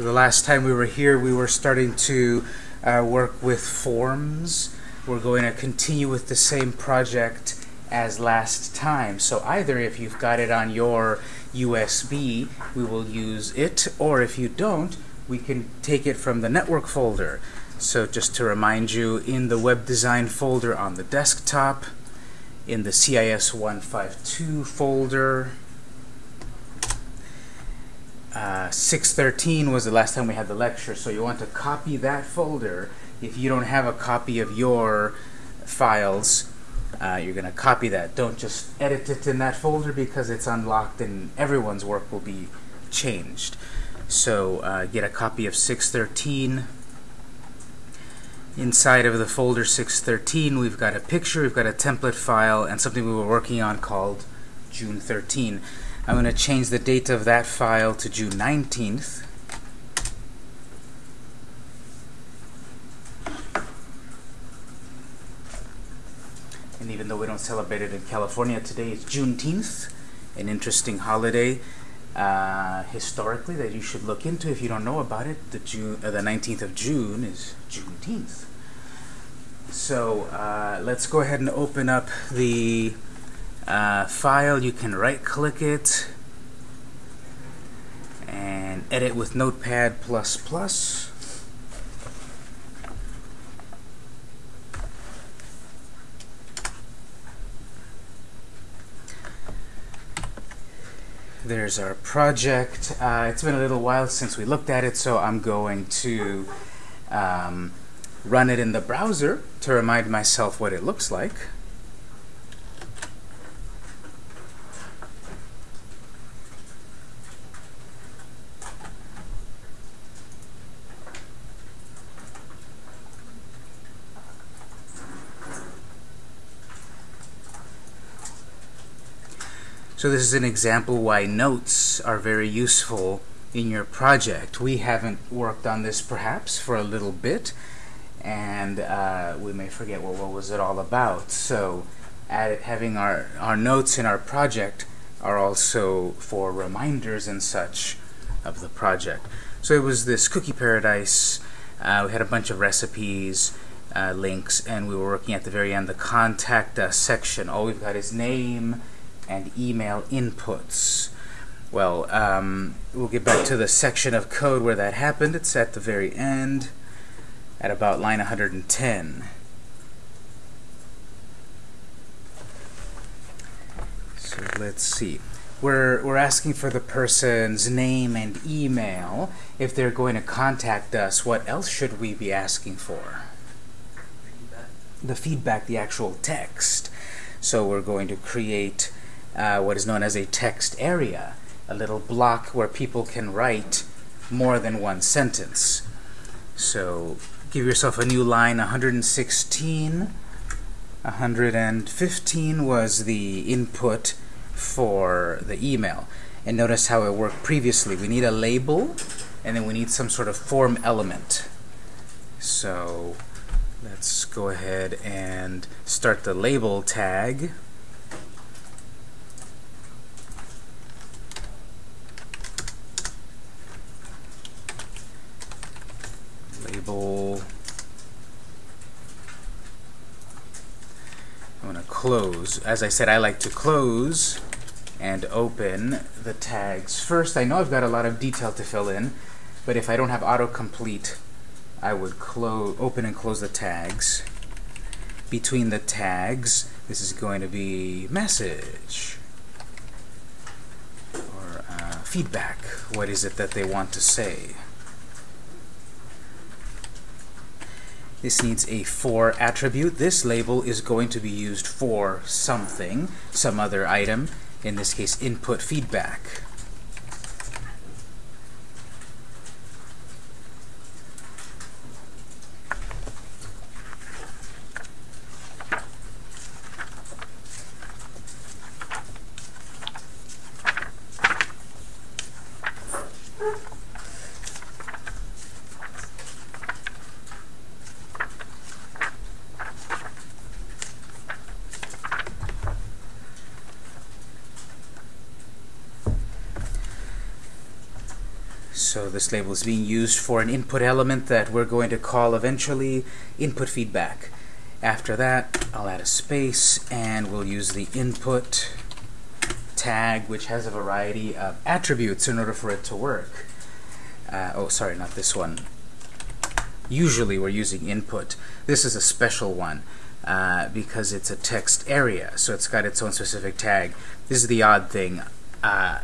So the last time we were here, we were starting to uh, work with forms. We're going to continue with the same project as last time. So either if you've got it on your USB, we will use it, or if you don't, we can take it from the network folder. So just to remind you, in the web design folder on the desktop, in the CIS 152 folder, uh, 613 was the last time we had the lecture, so you want to copy that folder. If you don't have a copy of your files, uh, you're going to copy that. Don't just edit it in that folder because it's unlocked and everyone's work will be changed. So uh, get a copy of 613. Inside of the folder 613, we've got a picture, we've got a template file, and something we were working on called June 13. I'm going to change the date of that file to June 19th. And even though we don't celebrate it in California, today is Juneteenth, an interesting holiday uh, historically that you should look into if you don't know about it. The, June, uh, the 19th of June is Juneteenth. So uh, let's go ahead and open up the uh, file, you can right click it and edit with Notepad++. There's our project. Uh, it's been a little while since we looked at it, so I'm going to um, run it in the browser to remind myself what it looks like. So this is an example why notes are very useful in your project. We haven't worked on this perhaps for a little bit, and uh, we may forget well, what was it all about. So at having our, our notes in our project are also for reminders and such of the project. So it was this cookie paradise. Uh, we had a bunch of recipes, uh, links, and we were working at the very end the contact us section. All we've got is name, and email inputs. Well, um, we'll get back to the section of code where that happened. It's at the very end, at about line 110. So let's see. We're, we're asking for the person's name and email. If they're going to contact us, what else should we be asking for? Feedback. The feedback, the actual text. So we're going to create uh, what is known as a text area, a little block where people can write more than one sentence. So give yourself a new line, 116. 115 was the input for the email. And notice how it worked previously. We need a label, and then we need some sort of form element. So let's go ahead and start the label tag. I'm going to close. As I said, I like to close and open the tags first. I know I've got a lot of detail to fill in, but if I don't have autocomplete, I would close, open and close the tags. Between the tags, this is going to be message or uh, feedback. What is it that they want to say? This needs a for attribute. This label is going to be used for something, some other item, in this case input feedback. Label is being used for an input element that we're going to call eventually input feedback. After that, I'll add a space and we'll use the input tag, which has a variety of attributes in order for it to work. Uh, oh, sorry, not this one. Usually we're using input. This is a special one uh, because it's a text area, so it's got its own specific tag. This is the odd thing. Uh,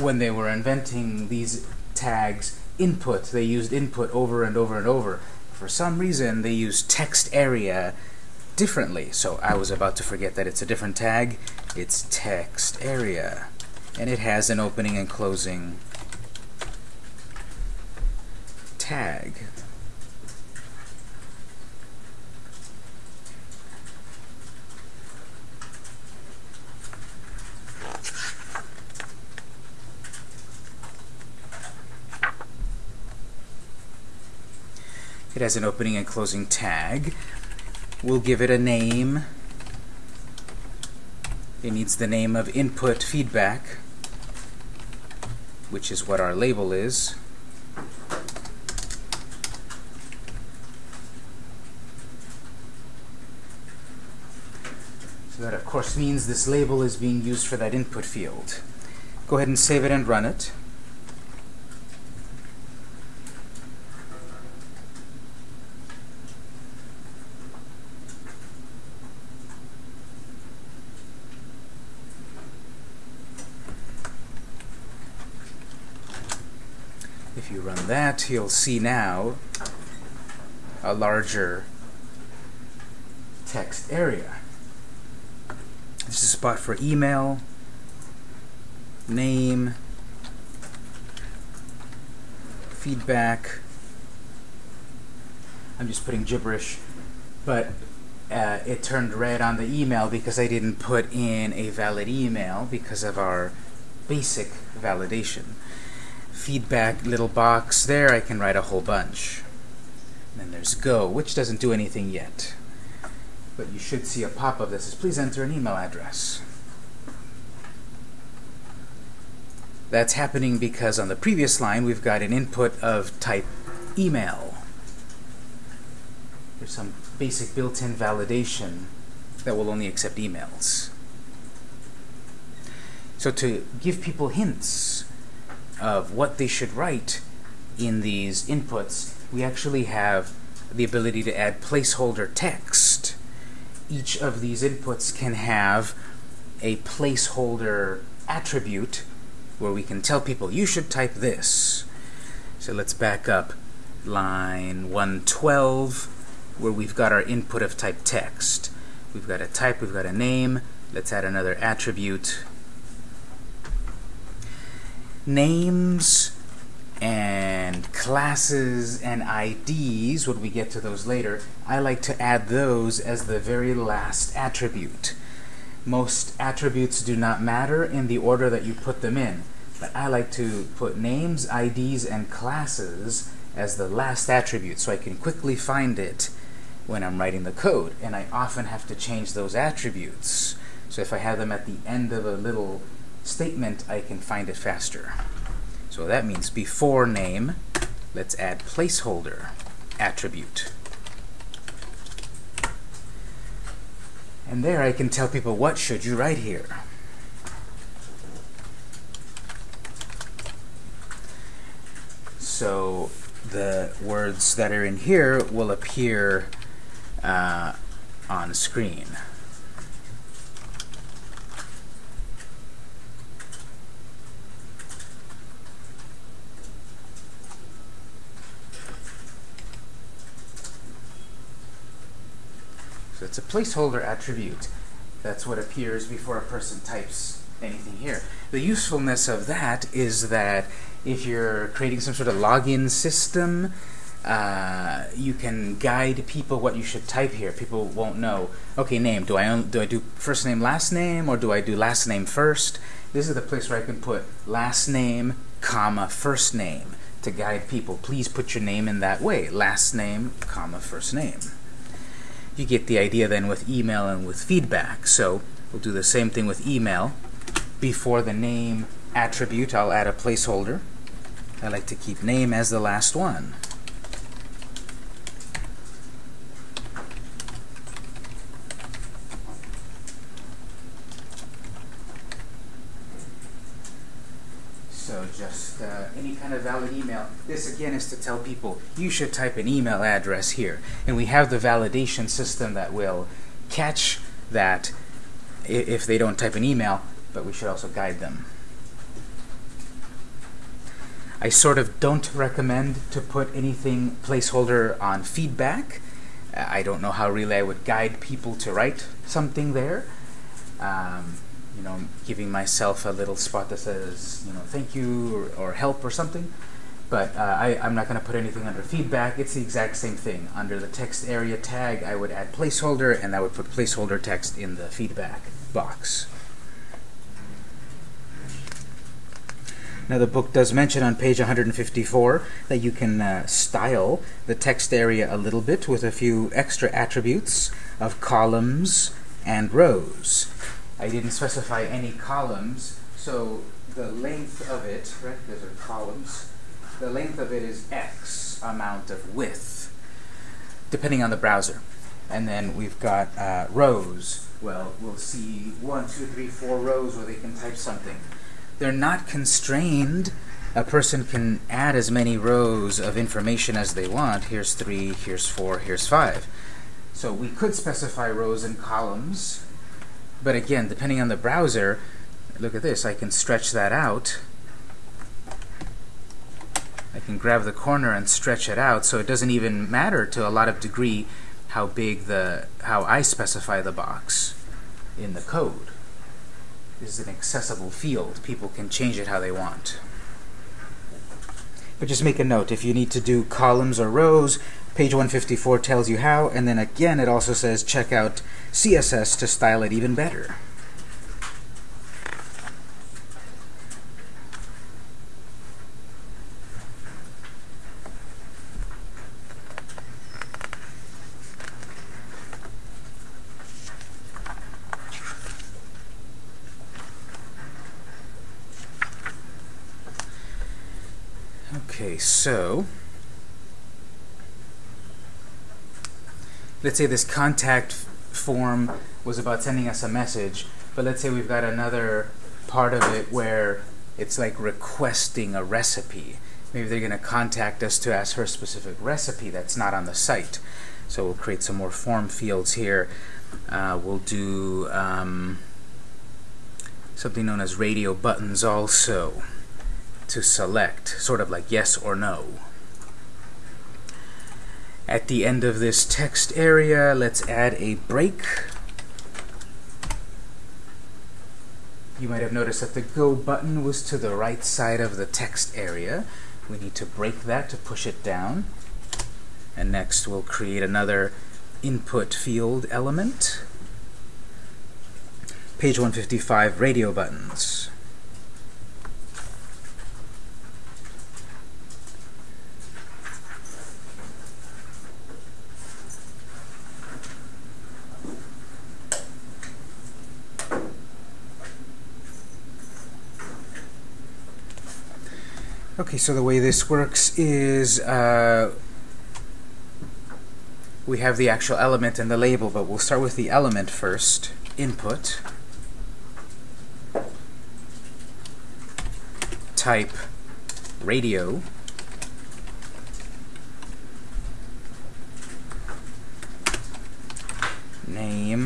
when they were inventing these tags, input, they used input over and over and over. For some reason, they used text area differently. So I was about to forget that it's a different tag. It's text area. And it has an opening and closing tag. It has an opening and closing tag. We'll give it a name. It needs the name of input feedback, which is what our label is. So that, of course, means this label is being used for that input field. Go ahead and save it and run it. If you you'll see now a larger text area. This is a spot for email, name, feedback. I'm just putting gibberish, but uh, it turned red on the email because I didn't put in a valid email because of our basic validation feedback little box there, I can write a whole bunch. Then there's go, which doesn't do anything yet. But you should see a pop-up says, please enter an email address. That's happening because on the previous line we've got an input of type email. There's some basic built-in validation that will only accept emails. So to give people hints of what they should write in these inputs, we actually have the ability to add placeholder text. Each of these inputs can have a placeholder attribute where we can tell people, you should type this. So let's back up line 112 where we've got our input of type text. We've got a type, we've got a name. Let's add another attribute names and classes and IDs, when we get to those later, I like to add those as the very last attribute. Most attributes do not matter in the order that you put them in, but I like to put names, IDs, and classes as the last attribute so I can quickly find it when I'm writing the code. And I often have to change those attributes. So if I have them at the end of a little statement, I can find it faster. So that means before name, let's add placeholder attribute. And there I can tell people what should you write here. So the words that are in here will appear uh, on screen. It's a placeholder attribute. That's what appears before a person types anything here. The usefulness of that is that if you're creating some sort of login system, uh, you can guide people what you should type here. People won't know. Okay, name. Do I do I do first name, last name, or do I do last name first? This is the place where I can put last name, comma first name to guide people. Please put your name in that way. Last name, comma first name you get the idea then with email and with feedback. So we'll do the same thing with email. Before the name attribute, I'll add a placeholder. I like to keep name as the last one. So just kind of valid email. This again is to tell people you should type an email address here. And we have the validation system that will catch that if they don't type an email, but we should also guide them. I sort of don't recommend to put anything placeholder on feedback. I don't know how really I would guide people to write something there. Um, you know, giving myself a little spot that says, you know, thank you or, or help or something. But uh, I, I'm not going to put anything under feedback. It's the exact same thing. Under the text area tag, I would add placeholder, and I would put placeholder text in the feedback box. Now the book does mention on page 154 that you can uh, style the text area a little bit with a few extra attributes of columns and rows. I didn't specify any columns, so the length of it, right, those are columns, the length of it is X amount of width, depending on the browser. And then we've got uh, rows. Well, we'll see one, two, three, four rows where they can type something. They're not constrained. A person can add as many rows of information as they want. Here's three, here's four, here's five. So we could specify rows and columns, but again, depending on the browser, look at this, I can stretch that out. I can grab the corner and stretch it out, so it doesn't even matter to a lot of degree how big the, how I specify the box in the code This is an accessible field. People can change it how they want. But just make a note, if you need to do columns or rows, page 154 tells you how, and then again it also says check out CSS to style it even better. Okay, so let's say this contact form was about sending us a message, but let's say we've got another part of it where it's like requesting a recipe. Maybe they're going to contact us to ask for a specific recipe that's not on the site. So we'll create some more form fields here. Uh, we'll do um, something known as radio buttons also to select, sort of like yes or no. At the end of this text area, let's add a break. You might have noticed that the Go button was to the right side of the text area. We need to break that to push it down. And next we'll create another input field element. Page 155, radio buttons. Okay, so the way this works is uh, we have the actual element and the label, but we'll start with the element first. Input. Type radio. Name.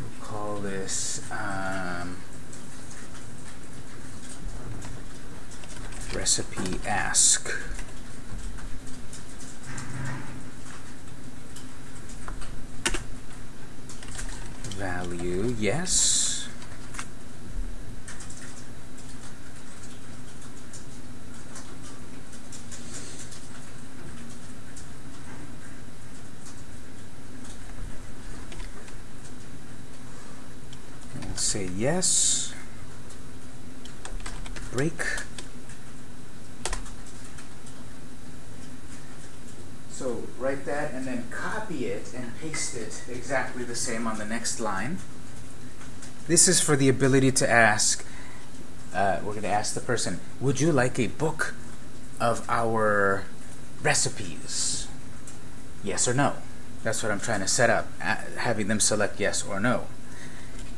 We'll call this um, recipe ask. Value, yes. And say yes. Break. So write that and then copy it and paste it exactly the same on the next line. This is for the ability to ask, uh, we're going to ask the person, would you like a book of our recipes? Yes or no? That's what I'm trying to set up, having them select yes or no.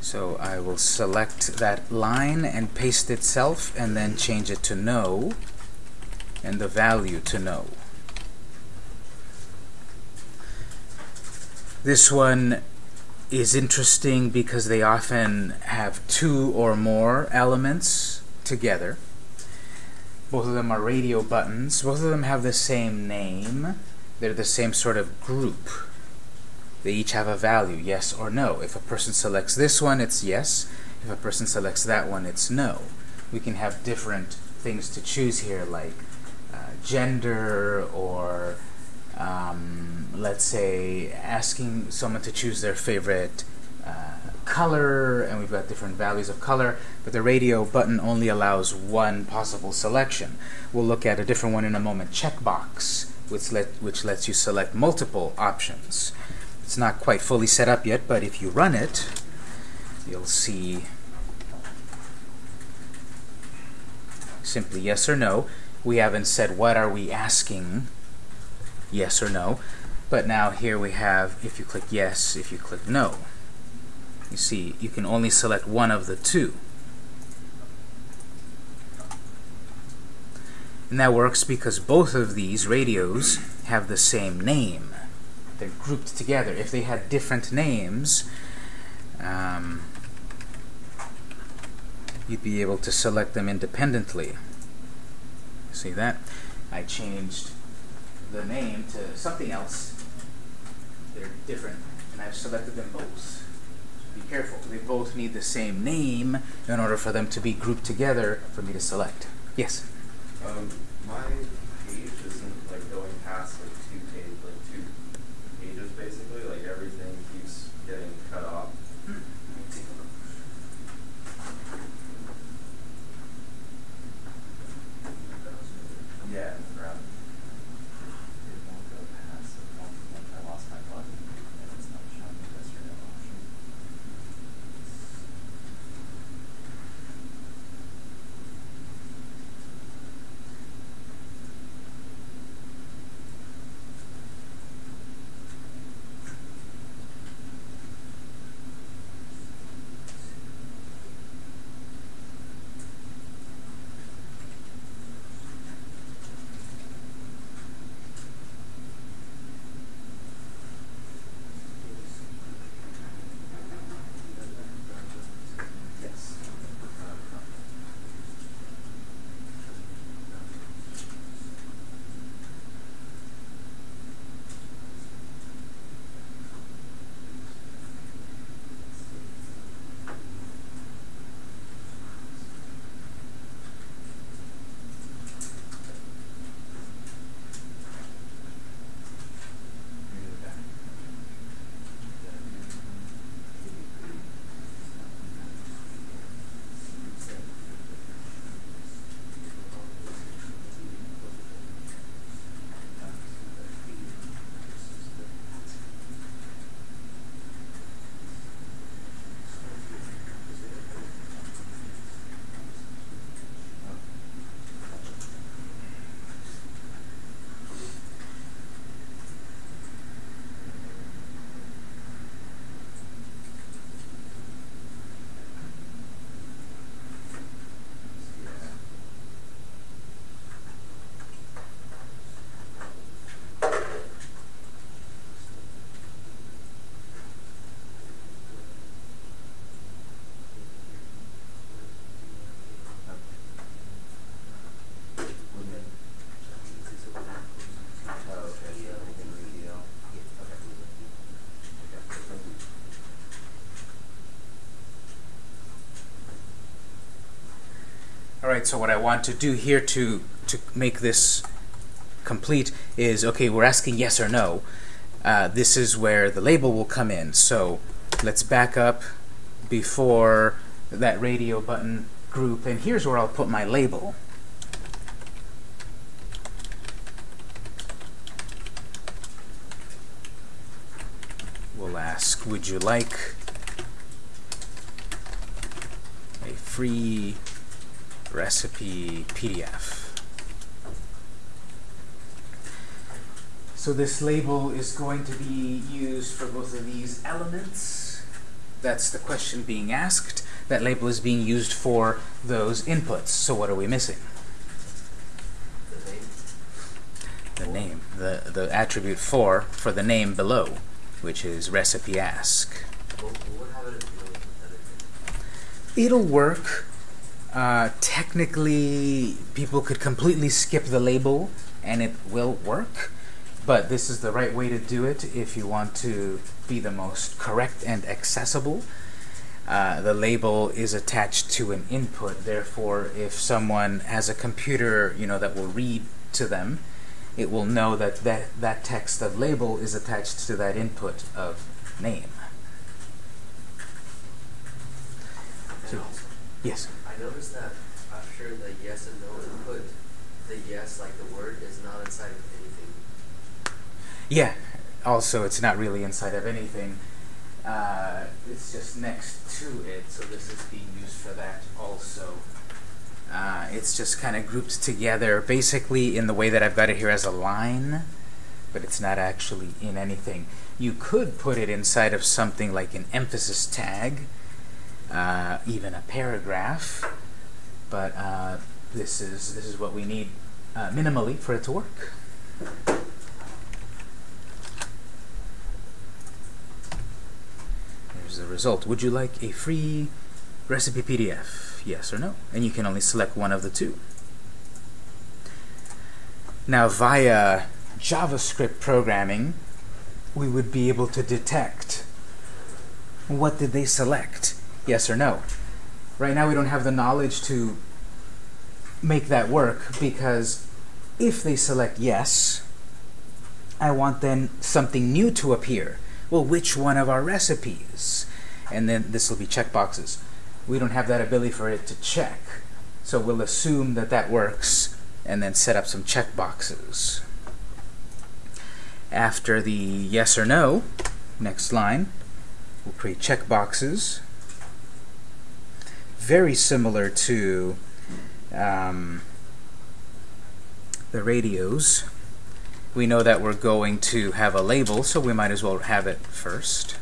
So I will select that line and paste itself and then change it to no and the value to no. This one is interesting because they often have two or more elements together. Both of them are radio buttons. Both of them have the same name. They're the same sort of group. They each have a value, yes or no. If a person selects this one, it's yes. If a person selects that one, it's no. We can have different things to choose here, like uh, gender or um, let's say asking someone to choose their favorite uh, color, and we've got different values of color, but the radio button only allows one possible selection. We'll look at a different one in a moment, checkbox, which, let, which lets you select multiple options. It's not quite fully set up yet, but if you run it, you'll see simply yes or no. We haven't said what are we asking yes or no. But now here we have, if you click yes, if you click no. You see, you can only select one of the two. And that works because both of these radios have the same name. They're grouped together. If they had different names, um, you'd be able to select them independently. See that? I changed the name to something else. They're different, and I've selected them both. So be careful. They both need the same name in order for them to be grouped together for me to select. Yes? Um, my Alright, so what I want to do here to, to make this complete is, okay, we're asking yes or no. Uh, this is where the label will come in. So let's back up before that radio button group, and here's where I'll put my label. We'll ask, would you like a free recipe PDF. So this label is going to be used for both of these elements. That's the question being asked. That label is being used for those inputs. So what are we missing? The name. The name, the, the attribute for, for the name below, which is recipe ask. What, what happens if you don't put that in? It'll work. Uh, technically, people could completely skip the label and it will work. But this is the right way to do it if you want to be the most correct and accessible. Uh, the label is attached to an input. Therefore, if someone has a computer, you know, that will read to them, it will know that that, that text of label is attached to that input of name. Also, Yes. Noticed that after the yes and no input, the yes, like the word, is not inside of anything. Yeah. Also, it's not really inside of anything. Uh, it's just next to it, so this is being used for that also. Uh, it's just kind of grouped together, basically in the way that I've got it here as a line, but it's not actually in anything. You could put it inside of something like an emphasis tag, uh, even a paragraph, but uh, this is this is what we need uh, minimally for it to work. Here's the result. Would you like a free recipe PDF? Yes or no? And you can only select one of the two. Now, via JavaScript programming, we would be able to detect what did they select, yes or no. Right now, we don't have the knowledge to make that work because if they select yes, I want then something new to appear. Well, which one of our recipes? And then this will be checkboxes. We don't have that ability for it to check. So we'll assume that that works and then set up some checkboxes. After the yes or no, next line, we'll create checkboxes. Very similar to um, the radios. We know that we're going to have a label, so we might as well have it first.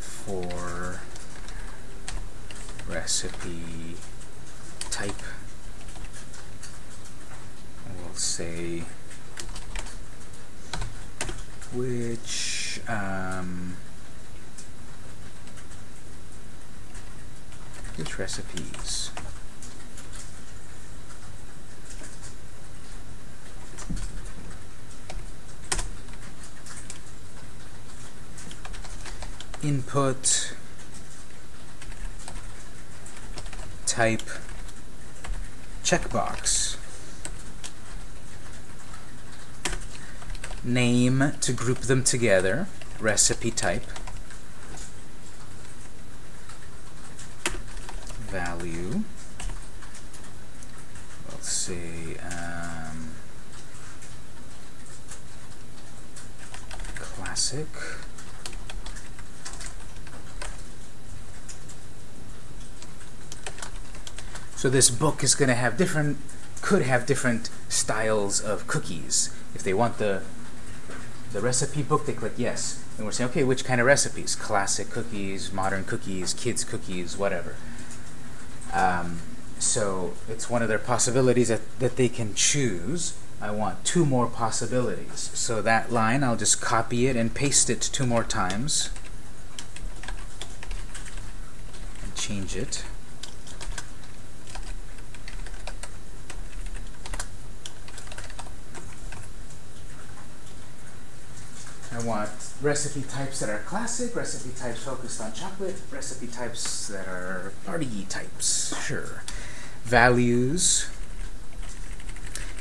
For recipe type, we'll say which um, which recipes. Input. Type. Checkbox. Name to group them together. Recipe type value let's see um, classic So this book is going to have different, could have different styles of cookies. If they want the the recipe book, they click yes. And we're saying, okay, which kind of recipes? Classic cookies, modern cookies, kids cookies, whatever. Um, so it's one of their possibilities that, that they can choose. I want two more possibilities. So that line, I'll just copy it and paste it two more times. And change it. I want recipe types that are classic, recipe types focused on chocolate, recipe types that are party types. Sure. Values.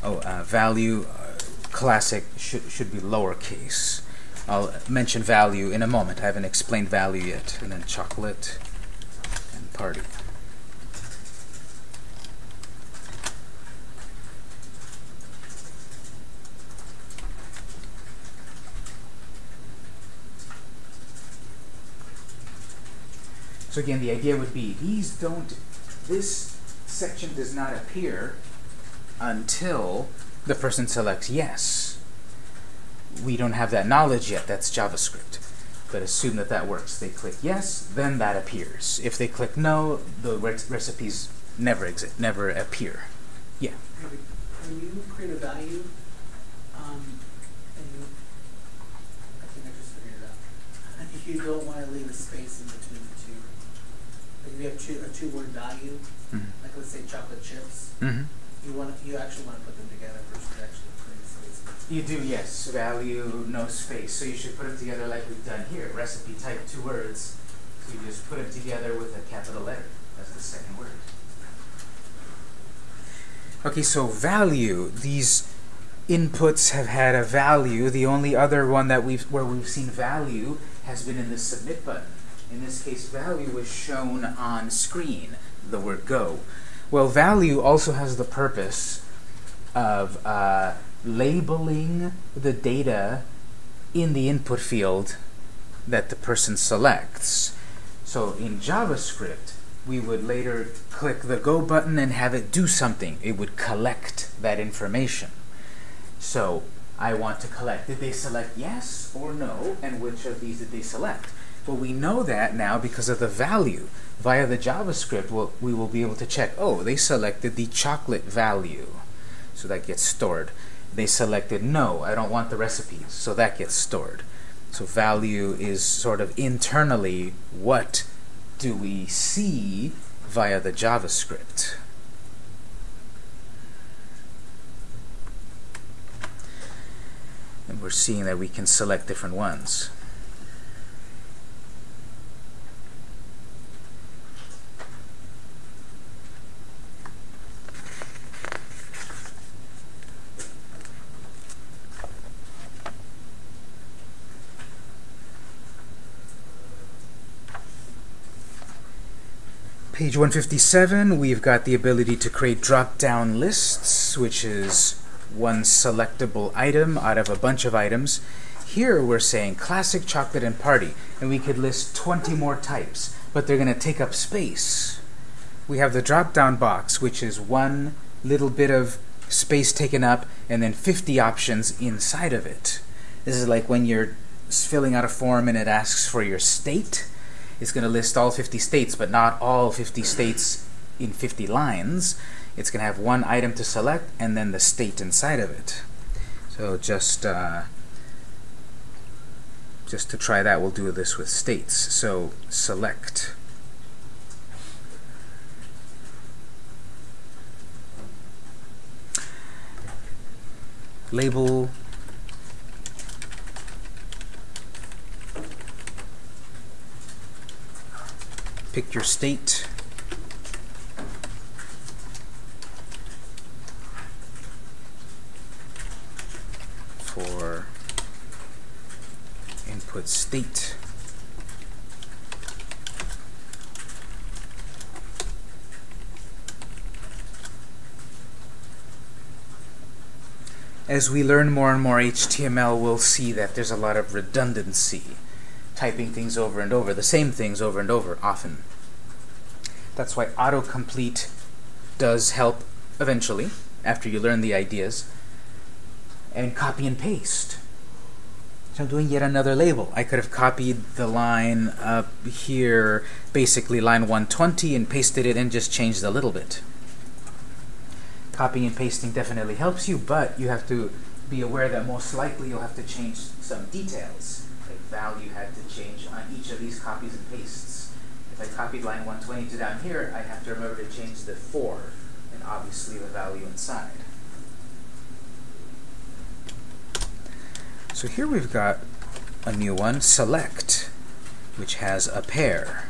Oh, uh, value uh, classic should should be lowercase. I'll mention value in a moment. I haven't explained value yet. And then chocolate and party. So again, the idea would be these don't, this section does not appear until the person selects yes. We don't have that knowledge yet, that's JavaScript. But assume that that works. They click yes, then that appears. If they click no, the re recipes never exist, never appear. Yeah. When you create a value, um, and you, I think I just figured it out. You don't wanna leave a space in between. Like if you have two, a two-word value, Mhm. like let's say chocolate chips, Mm-hmm. you wanna, you actually wanna put them together versus actually putting space. You do, yes. Value, no space. So you should put them together like we've done here. Recipe type, two words. So you just put them together with a capital letter as the second word. Okay, so value. These inputs have had a value. The only other one that we've where we've seen value has been in the submit button. In this case, value was shown on screen, the word go. Well, value also has the purpose of uh, labeling the data in the input field that the person selects. So in JavaScript, we would later click the Go button and have it do something. It would collect that information. So I want to collect. Did they select yes or no? And which of these did they select? Well, we know that now because of the value. Via the JavaScript, we'll, we will be able to check, oh, they selected the chocolate value. So that gets stored. They selected no, I don't want the recipes. So that gets stored. So value is sort of internally what do we see via the JavaScript. And we're seeing that we can select different ones. Page 157, we've got the ability to create drop-down lists, which is one selectable item out of a bunch of items. Here we're saying classic chocolate and party, and we could list 20 more types, but they're going to take up space. We have the drop-down box, which is one little bit of space taken up, and then 50 options inside of it. This is like when you're filling out a form and it asks for your state. It's going to list all 50 states, but not all 50 states in 50 lines. It's going to have one item to select and then the state inside of it. So just uh, just to try that, we'll do this with states. So select. Label pick your state. For input state. As we learn more and more HTML, we'll see that there's a lot of redundancy typing things over and over, the same things over and over often. That's why autocomplete does help eventually, after you learn the ideas, and copy and paste. So I'm doing yet another label. I could have copied the line up here, basically line 120, and pasted it and just changed a little bit. Copying and pasting definitely helps you, but you have to be aware that most likely you'll have to change some details value had to change on each of these copies and pastes. If I copied line 120 to down here, I have to remember to change the 4 and obviously the value inside. So here we've got a new one, select, which has a pair.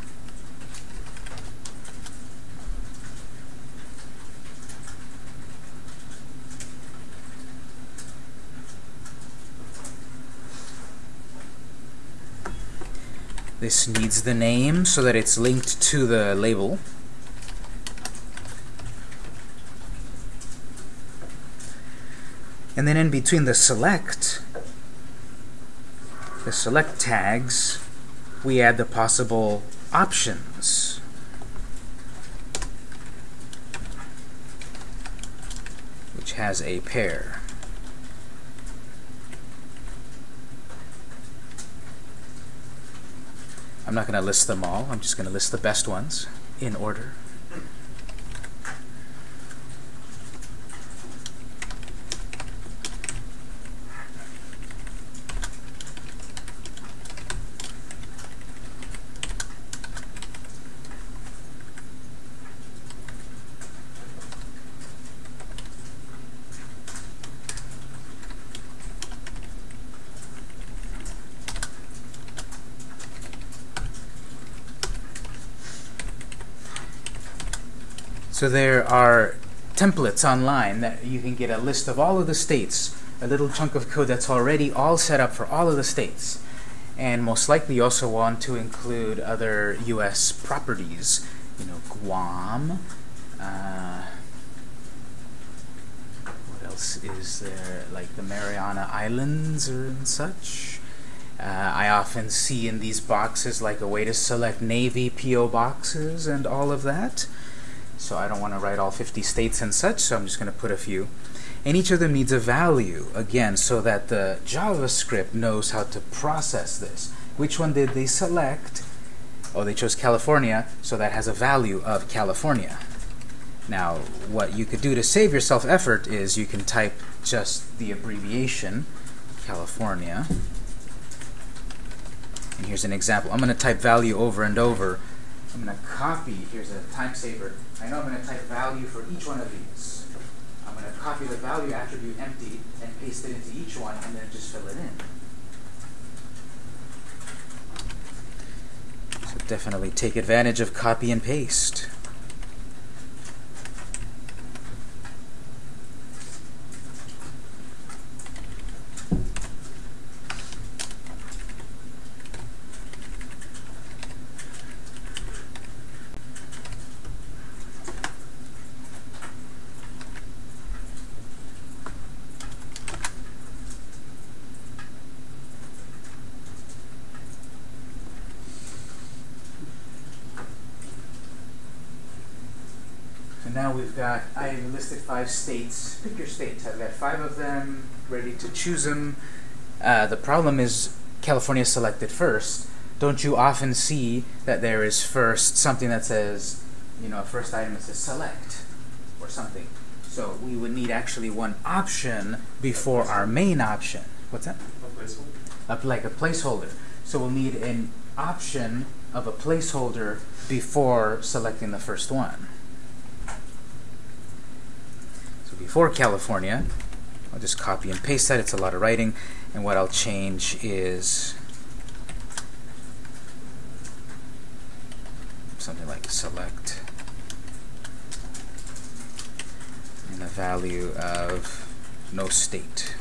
This needs the name so that it's linked to the label. And then in between the select, the select tags, we add the possible options. Which has a pair. I'm not going to list them all. I'm just going to list the best ones in order. So there are templates online that you can get a list of all of the states, a little chunk of code that's already all set up for all of the states. And most likely you also want to include other U.S. properties, you know, Guam. Uh, what else is there? Like the Mariana Islands and such. Uh, I often see in these boxes like a way to select Navy PO boxes and all of that. So I don't want to write all 50 states and such, so I'm just going to put a few. And each of them needs a value, again, so that the JavaScript knows how to process this. Which one did they select? Oh, they chose California, so that has a value of California. Now, what you could do to save yourself effort is you can type just the abbreviation, California. And here's an example. I'm going to type value over and over. I'm going to copy, here's a time saver. I know I'm going to type value for each one of these. I'm going to copy the value attribute empty and paste it into each one and then just fill it in. So definitely take advantage of copy and paste. So now we've got, I listed five states. Pick your state. I've got five of them, ready to choose them. Uh, the problem is California selected first. Don't you often see that there is first something that says, you know, a first item that says select or something. So we would need actually one option before our main option. What's that? A placeholder? Up like a placeholder. So we'll need an option of a placeholder before selecting the first one. So before California, I'll just copy and paste that. It's a lot of writing. And what I'll change is something like select and a value of no state.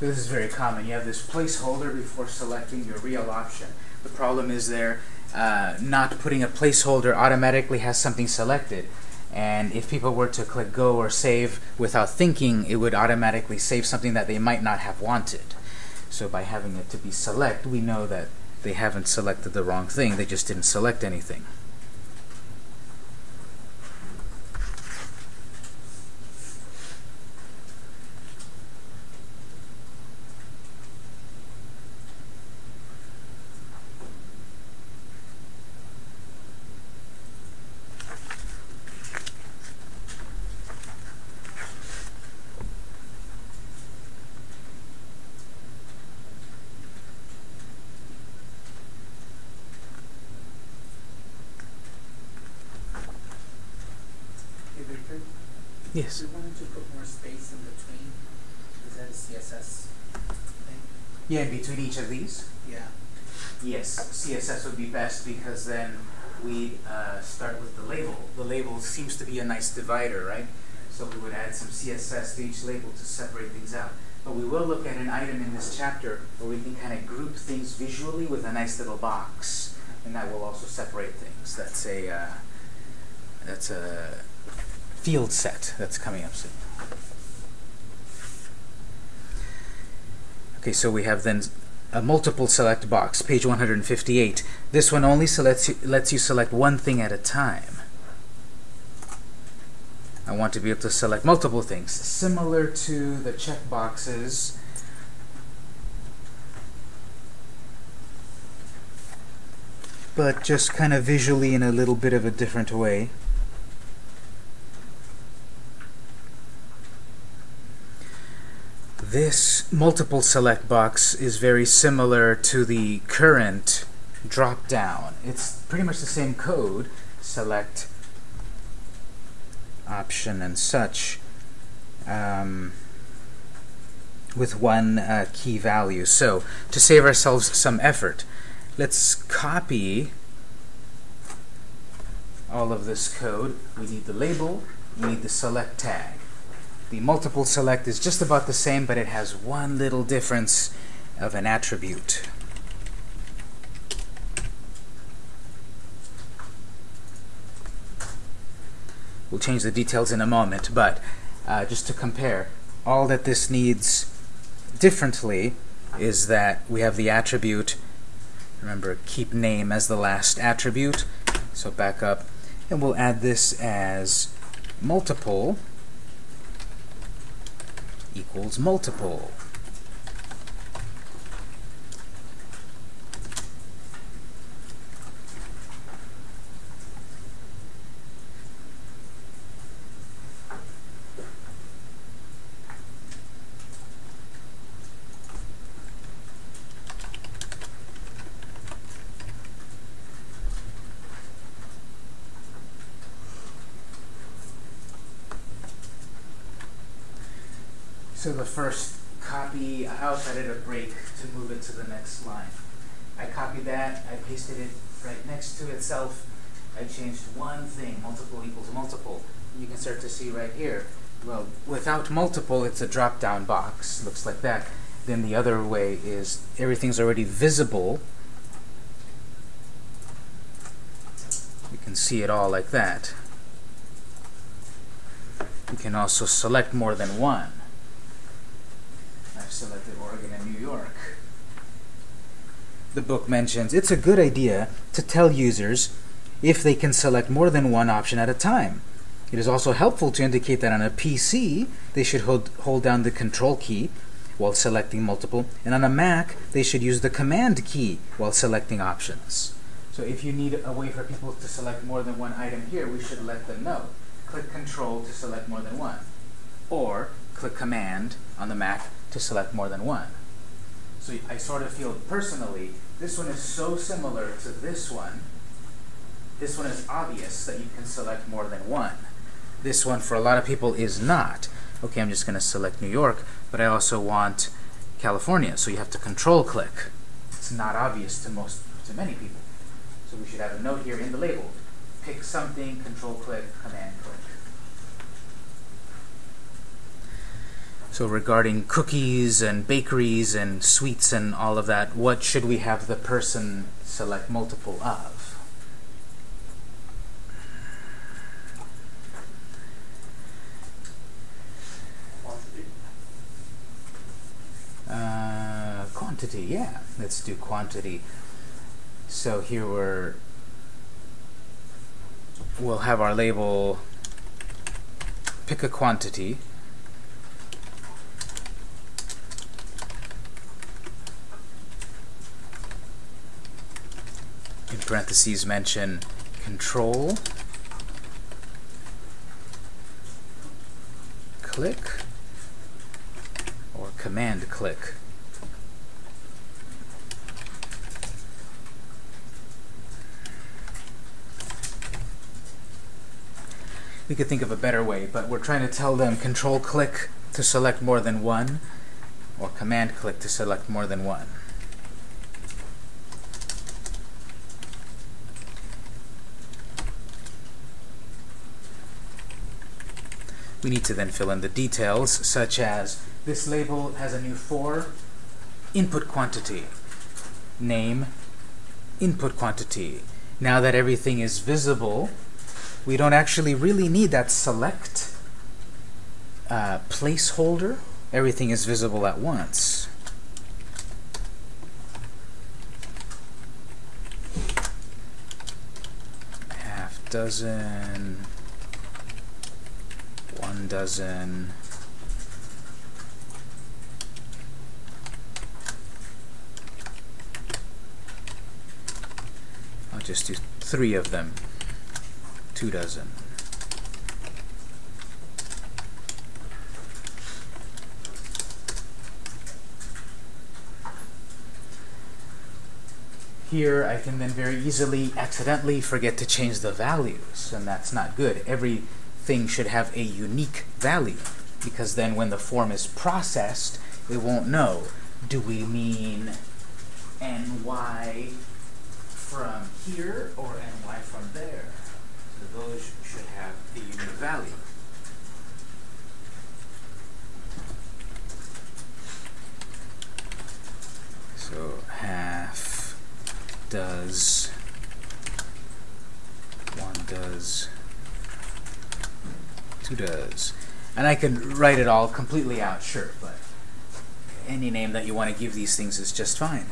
This is very common. You have this placeholder before selecting your real option. The problem is there uh, not putting a placeholder automatically has something selected. And if people were to click go or save without thinking, it would automatically save something that they might not have wanted. So by having it to be select, we know that they haven't selected the wrong thing. They just didn't select anything. Hey, Victor, Yes. we wanted to put more space in between. Is that a CSS thing? Yeah, in between each of these. Yeah. Yes, CSS would be best because then we uh, start with the label. The label seems to be a nice divider, right? So we would add some CSS to each label to separate things out. But we will look at an item in this chapter where we can kind of group things visually with a nice little box, and that will also separate things. That's a uh, that's a field set that's coming up soon. Okay, so we have then a multiple select box, page 158. This one only selects you, lets you select one thing at a time. I want to be able to select multiple things, similar to the checkboxes. But just kind of visually in a little bit of a different way. This multiple select box is very similar to the current drop down. It's pretty much the same code, select option and such, um, with one uh, key value. So to save ourselves some effort, let's copy all of this code. We need the label, we need the select tag. The multiple select is just about the same, but it has one little difference of an attribute. We'll change the details in a moment, but uh, just to compare, all that this needs differently is that we have the attribute, remember keep name as the last attribute, so back up, and we'll add this as multiple equals multiple. So the first copy, I also added a break to move it to the next line. I copied that, I pasted it right next to itself. I changed one thing, multiple equals multiple. You can start to see right here. Well, without multiple, it's a drop-down box. Looks like that. Then the other way is everything's already visible. You can see it all like that. You can also select more than one. Selected Oregon and New York. The book mentions it's a good idea to tell users if they can select more than one option at a time. It is also helpful to indicate that on a PC, they should hold, hold down the Control key while selecting multiple, and on a Mac, they should use the Command key while selecting options. So if you need a way for people to select more than one item here, we should let them know. Click Control to select more than one. Or click Command on the Mac to select more than one. So I sort of feel personally, this one is so similar to this one. This one is obvious that you can select more than one. This one, for a lot of people, is not. Okay, I'm just going to select New York, but I also want California, so you have to control click. It's not obvious to most, to many people. So we should have a note here in the label. Pick something, control click, command click. So regarding cookies and bakeries and sweets and all of that, what should we have the person select multiple of? Quantity. Uh, quantity, yeah. Let's do quantity. So here we're we'll have our label pick a quantity. In parentheses mention control click or command click. We could think of a better way, but we're trying to tell them control click to select more than one or command click to select more than one. We need to then fill in the details, such as this label has a new for, input quantity, name, input quantity. Now that everything is visible, we don't actually really need that select uh, placeholder. Everything is visible at once. Half dozen, dozen, I'll just do three of them. Two dozen. Here, I can then very easily accidentally forget to change the values, and that's not good. Everything should have a unique value, because then when the form is processed, it won't know. Do we mean ny from here or ny from there? So those should have the unique value. So half does, one does, two does. And I can write it all completely out, sure, but any name that you want to give these things is just fine.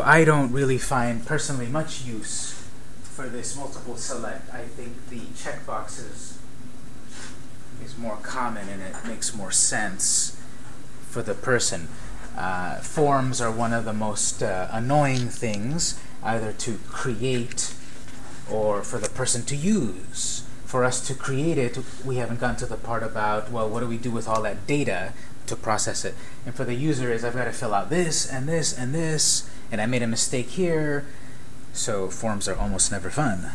So I don't really find personally much use for this multiple select. I think the checkboxes is more common and it makes more sense for the person. Uh, forms are one of the most uh, annoying things, either to create or for the person to use. For us to create it, we haven't gotten to the part about, well, what do we do with all that data to process it? And for the user is, I've got to fill out this and this and this, and I made a mistake here, so forms are almost never fun.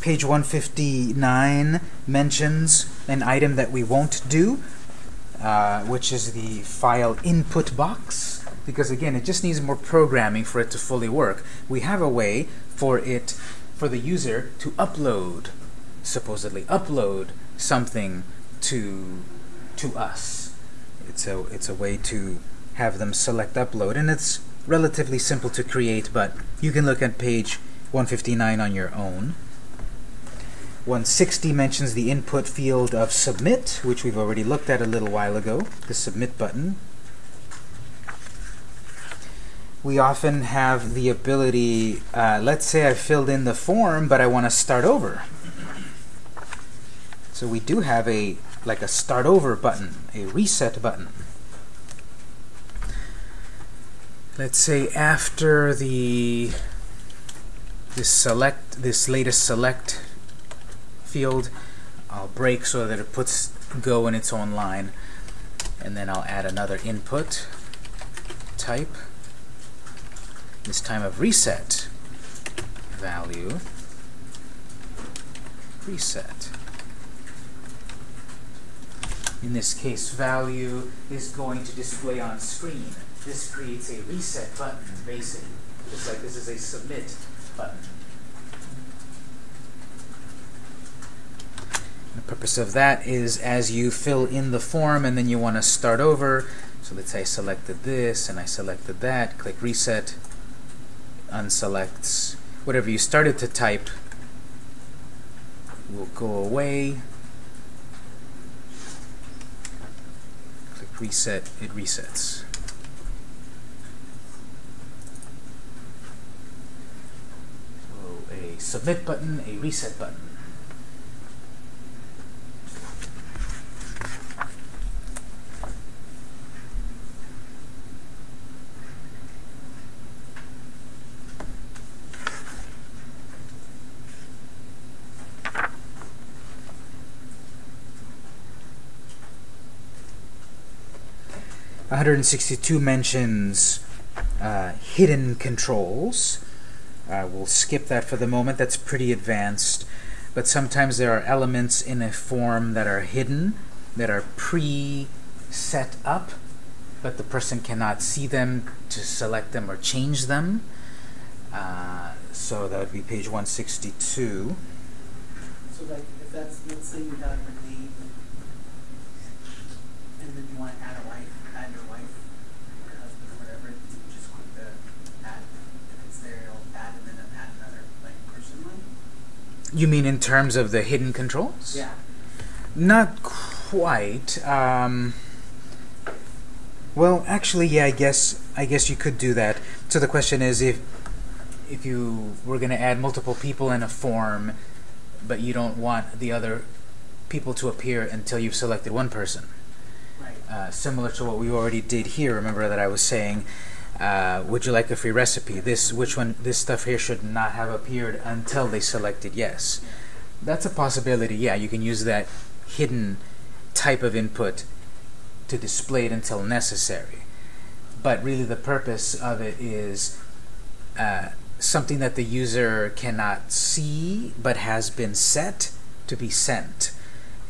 Page 159 mentions an item that we won't do, uh, which is the file input box, because again, it just needs more programming for it to fully work. We have a way for it, for the user to upload, supposedly upload something to to us. It's a it's a way to have them select upload, and it's relatively simple to create, but you can look at page 159 on your own. 160 mentions the input field of submit, which we've already looked at a little while ago, the submit button. We often have the ability, uh, let's say I filled in the form, but I want to start over. So we do have a like a start over button, a reset button. Let's say after the this select this latest select field, I'll break so that it puts go in its own line, and then I'll add another input type. This time of reset value reset. In this case, value is going to display on screen. This creates a reset button, basically. Just like this is a submit button. The purpose of that is as you fill in the form and then you want to start over. So let's say I selected this and I selected that. Click reset. Unselects. Whatever you started to type will go away. Click reset. It resets. a submit button, a reset button. One hundred and sixty-two mentions uh, hidden controls uh, we'll skip that for the moment. That's pretty advanced. But sometimes there are elements in a form that are hidden, that are pre-set up, but the person cannot see them to select them or change them. Uh, so that would be page 162. So like, if that's, let's say a name, and then you wanna add a wife, add your wife, or your husband, or whatever, you just click the add, if it's there, it'll add, and then add another, like, person one? You mean in terms of the hidden controls? Yeah. Not quite. Um, well, actually, yeah. I guess I guess you could do that. So the question is, if if you were going to add multiple people in a form, but you don't want the other people to appear until you've selected one person, Right. uh, similar to what we already did here. Remember that I was saying, uh, would you like a free recipe? This which one? This stuff here should not have appeared until they selected yes. That's a possibility. Yeah, you can use that hidden type of input to display it until necessary. But really, the purpose of it is uh, something that the user cannot see but has been set to be sent.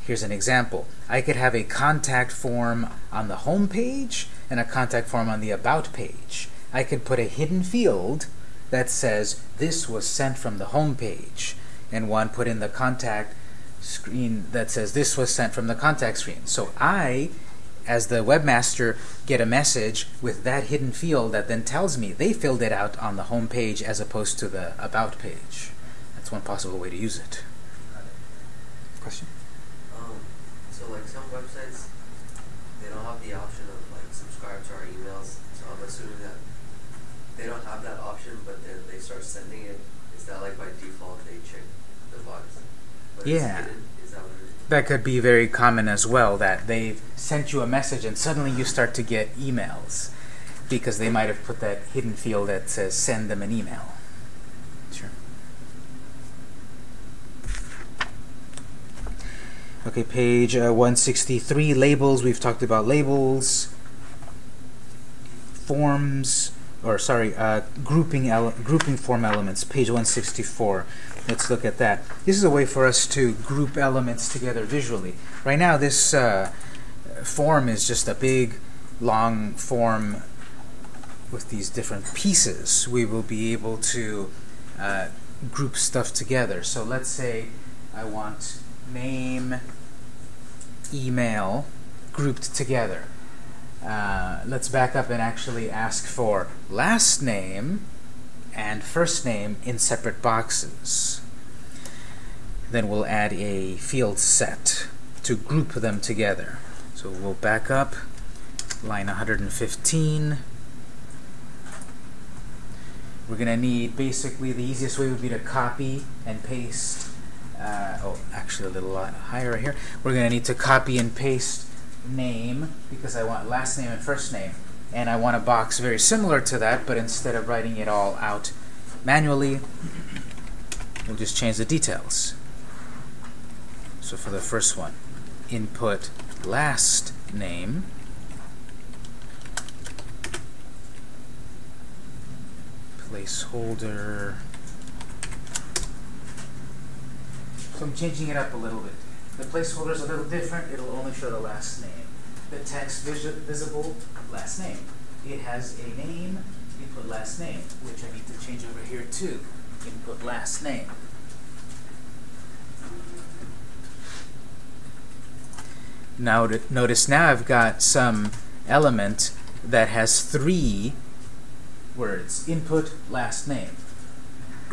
Here's an example. I could have a contact form on the home page and a contact form on the about page. I could put a hidden field that says this was sent from the home page and one put in the contact screen that says this was sent from the contact screen. So I as the webmaster get a message with that hidden field that then tells me they filled it out on the home page as opposed to the about page. That's one possible way to use it. Question? Um, so like some websites, they don't have the option of like subscribe to our emails. So I'm assuming that they don't have that option, but then they start sending it. Is that like by default they check the box? But Yeah. That what it is? That could be very common as well, that they've sent you a message and suddenly you start to get emails because they might have put that hidden field that says send them an email. Sure. Okay, page uh, 163, labels. We've talked about labels. Forms, or sorry, uh, grouping, grouping form elements, page 164. Let's look at that. This is a way for us to group elements together visually. Right now, this uh, form is just a big, long form with these different pieces. We will be able to uh, group stuff together. So let's say I want name, email grouped together. Uh, let's back up and actually ask for last name and first name in separate boxes. Then we'll add a field set to group them together. So we'll back up, line 115. We're going to need basically the easiest way would be to copy and paste. Uh, oh, actually a little higher right here. We're going to need to copy and paste name because I want last name and first name. And I want a box very similar to that, but instead of writing it all out manually, we'll just change the details. So for the first one, input last name. Placeholder. So I'm changing it up a little bit. The placeholder is a little different. It'll only show the last name. The text visi- visible, last name. It has a name, input last name, which I need to change over here too. Input last name. Now to- notice now I've got some element that has three words. Input last name.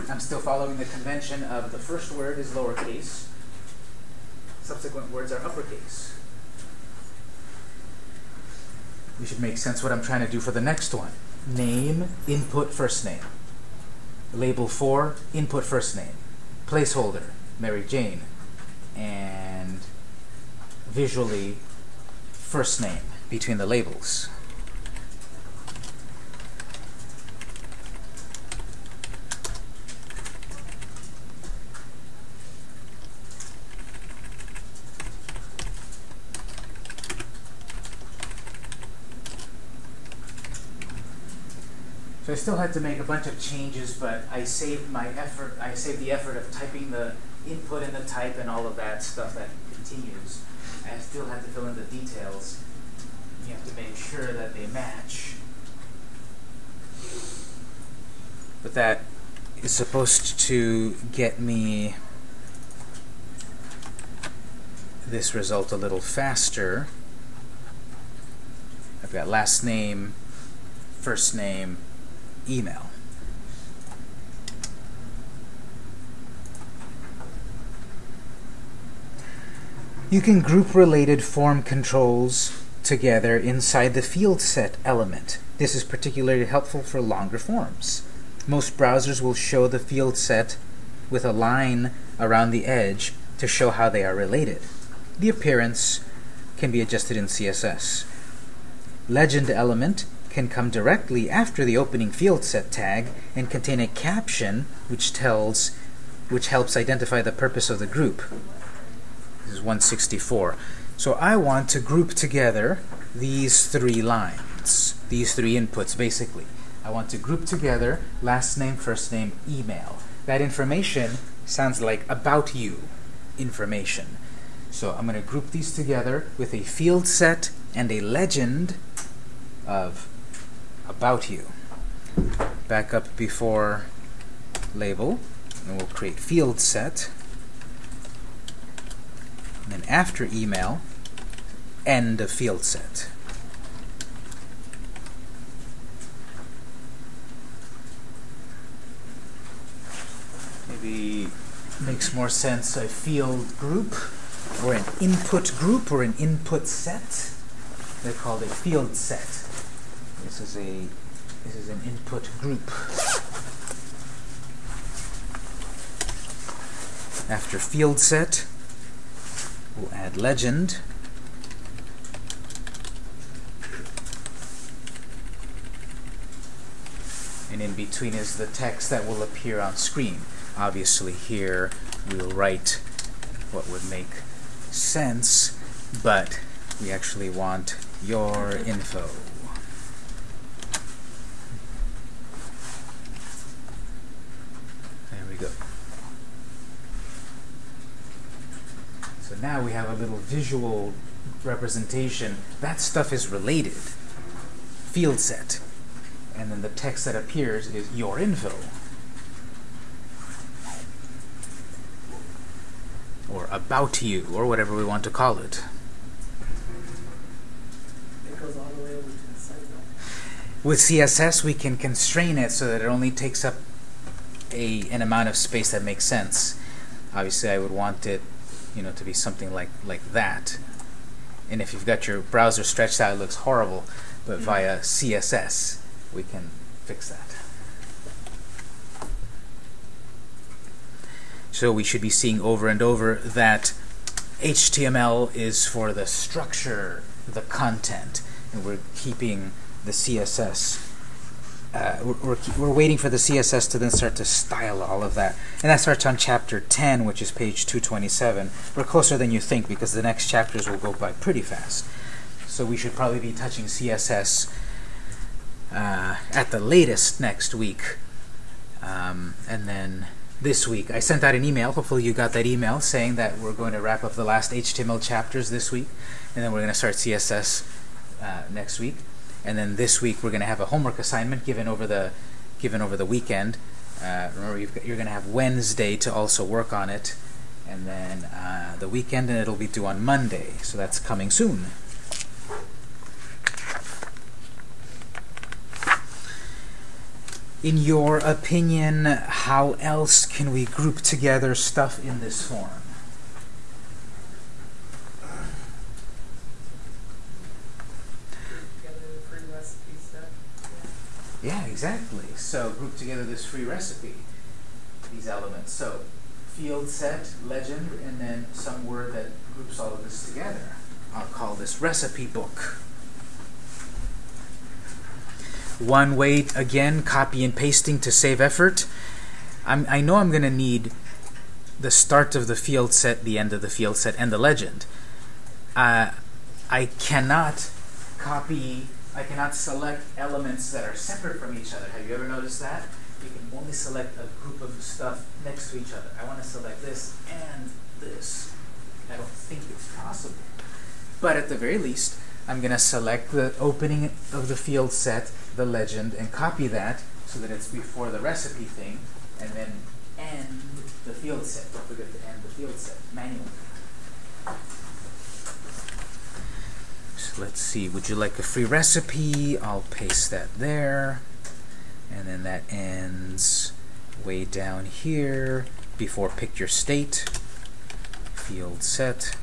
I'm still following the convention of the first word is lowercase, subsequent words are uppercase. We should make sense what I'm trying to do for the next one. Name, input, first name. Label for, input, first name. Placeholder, Mary Jane. And visually, first name between the labels. Still had to make a bunch of changes, but I saved my effort. I saved the effort of typing the input and the type and all of that stuff that continues. I still had to fill in the details. You have to make sure that they match. But that is supposed to get me this result a little faster. I've got last name, first name, email. You can group related form controls together inside the field set element. This is particularly helpful for longer forms. Most browsers will show the field set with a line around the edge to show how they are related. The appearance can be adjusted in CSS. Legend element can come directly after the opening field set tag and contain a caption which tells which helps identify the purpose of the group. This is 164. So I want to group together these three lines, these three inputs basically. I want to group together last name, first name, email. That information sounds like about you information. So I'm going to group these together with a field set and a legend of about you. Back up before label, and we'll create field set. And then after email, end of field set. Maybe makes more sense a field group or an input group or an input set. They're called a field set. This is a this is an input group. After field set, we'll add legend. And in between is the text that will appear on screen. Obviously here we'll write what would make sense, but we actually want your info. There we go. So now we have a little visual representation. That stuff is related. Field set. And then the text that appears is your info. Or about you, or whatever we want to call it. It goes all the way over to the side though. With CSS, we can constrain it so that it only takes up a an amount of space that makes sense. Obviously, I would want it, you know, to be something like like that. And if you've got your browser stretched out, it looks horrible. But mm-hmm. via CSS, we can fix that. So we should be seeing over and over that HTML is for the structure, the content, and we're keeping the CSS. Uh, we're, we're, waiting for the CSS to then start to style all of that. And that starts on chapter 10, which is page 227. We're closer than you think because the next chapters will go by pretty fast. So we should probably be touching CSS uh, at the latest next week. Um, and then this week, I sent out an email. Hopefully, you got that email saying that we're going to wrap up the last HTML chapters this week, and then we're going to start CSS uh, next week. And then this week, we're going to have a homework assignment given over the given over the weekend. Uh, remember, got, you're going to have Wednesday to also work on it, and then uh, the weekend, and it'll be due on Monday. So that's coming soon. In your opinion, how else can we group together stuff in this form? together the free recipe stuff. Yeah, exactly. So group together this free recipe, these elements. So field set, legend, and then some word that groups all of this together. I'll call this recipe book. One way, again, copy and pasting to save effort. I'm, I know I'm going to need the start of the field set, the end of the field set, and the legend. Uh, I cannot copy I cannot select elements that are separate from each other. Have you ever noticed that? You can only select a group of stuff next to each other. I want to select this and this. I don't think it's possible. But at the very least, I'm going to select the opening of the field set, the legend, and copy that so that it's before the recipe thing, and then end the field set. Don't forget to end the field set manually. Let's see, would you like a free recipe? I'll paste that there. And then that ends way down here before pick your state. Field set.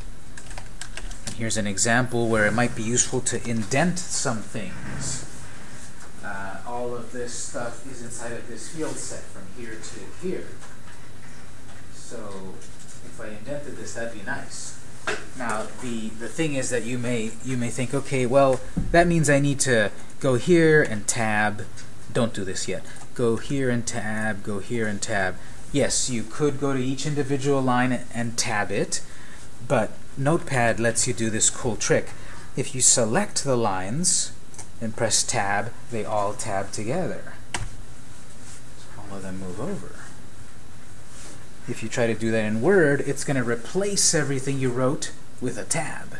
And here's an example where it might be useful to indent some things. Uh, all of this stuff is inside of this field set from here to here. So if I indented this, that'd be nice. Now the the thing is that you may you may think, okay, well that means I need to go here and tab. Don't do this yet. Go here and tab. Go here and tab. Yes, you could go to each individual line and tab it, but Notepad lets you do this cool trick. If you select the lines and press tab, they all tab together. So all of them move over. If you try to do that in Word, it's going to replace everything you wrote with a tab.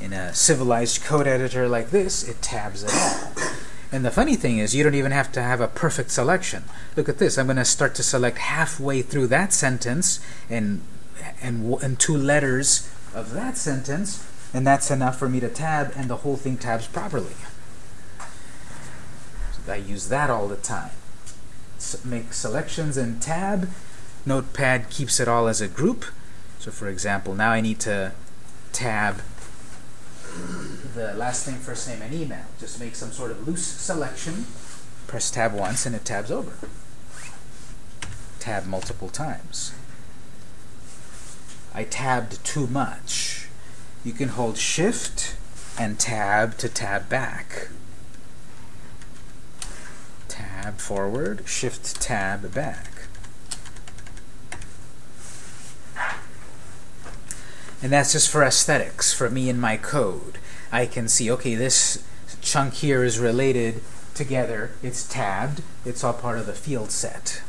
In a civilized code editor like this, it tabs it all. And the funny thing is, you don't even have to have a perfect selection. Look at this. I'm going to start to select halfway through that sentence and, and, and two letters of that sentence, and that's enough for me to tab, and the whole thing tabs properly. So I use that all the time. Make selections and tab, Notepad keeps it all as a group. So for example, now I need to tab the last name, first name, and email. Just make some sort of loose selection. Press tab once and it tabs over. Tab multiple times. I tabbed too much. You can hold shift and tab to tab back. Tab forward, shift tab back. And that's just for aesthetics, for me and my code. I can see, okay, this chunk here is related together. It's tabbed. It's all part of the field set.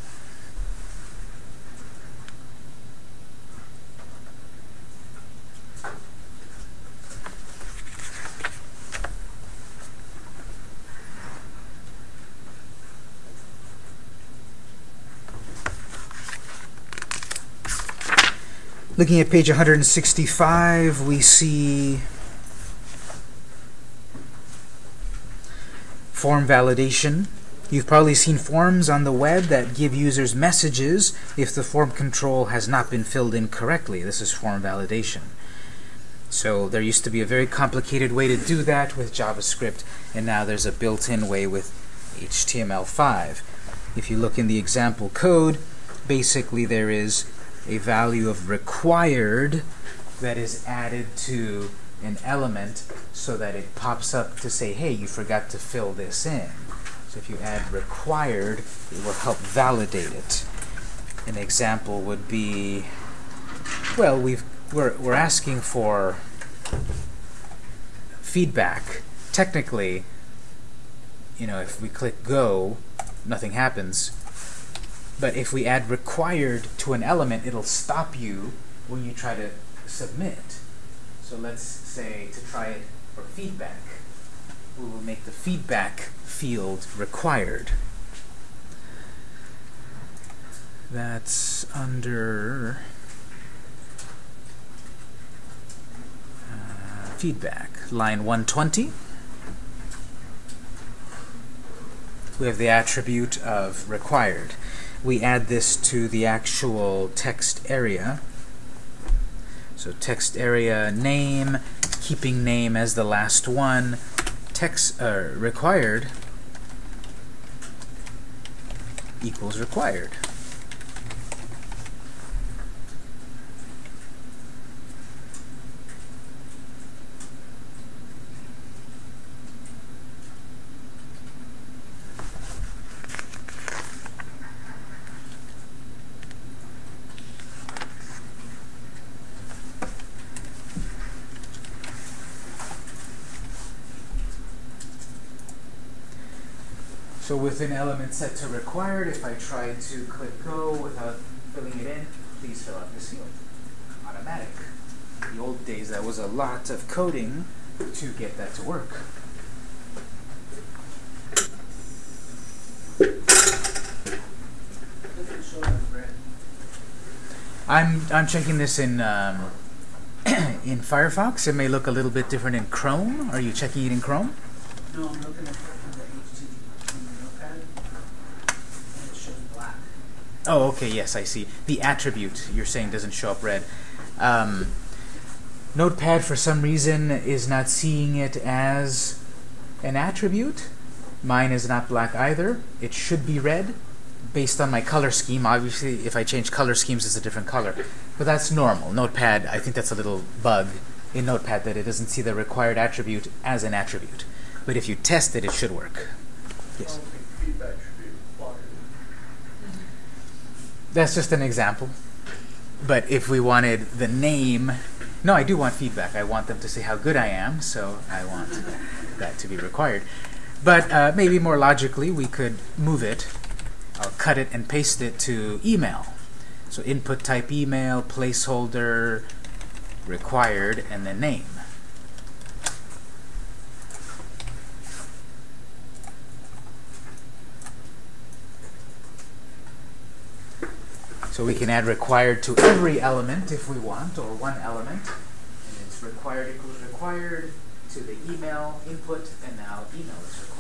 Looking at page 165, we see form validation. You've probably seen forms on the web that give users messages if the form control has not been filled in correctly. This is form validation. So there used to be a very complicated way to do that with JavaScript, and now there's a built-in way with HTML5. If you look in the example code, basically there is a value of required that is added to an element so that it pops up to say, hey, you forgot to fill this in. So if you add required, it will help validate it. An example would be, well, we've, we're, we're asking for feedback. Technically, you know, if we click go, nothing happens. But if we add required to an element, it'll stop you when you try to submit. So let's say to try it for feedback, we will make the feedback field required. That's under uh, feedback, line 120. We have the attribute of required we add this to the actual text area. So text area name, keeping name as the last one, text uh, required equals required. So with an element set to required, if I try to click go without filling it in, please fill out this field. Automatic. In the old days, that was a lot of coding to get that to work. I'm I'm checking this in um, in Firefox. It may look a little bit different in Chrome. Are you checking it in Chrome? No, I'm looking at the HTTP in the notepad, and it shows black. Oh, okay. Yes, I see. The attribute you're saying doesn't show up red. Um, Notepad, for some reason, is not seeing it as an attribute. Mine is not black either. It should be red based on my color scheme. Obviously, if I change color schemes, it's a different color. But that's normal. Notepad, I think that's a little bug in Notepad that it doesn't see the required attribute as an attribute. But if you test it, it should work. Yes. feedback should be watered. That's just an example. But if we wanted the name, no, I do want feedback. I want them to say how good I am, so I want that to be required. But uh, maybe more logically, we could move it. I'll cut it and paste it to email. So input type email, placeholder, required, and then name. So we can add required to every element if we want, or one element. And it's required equals required to the email input, and now email is required.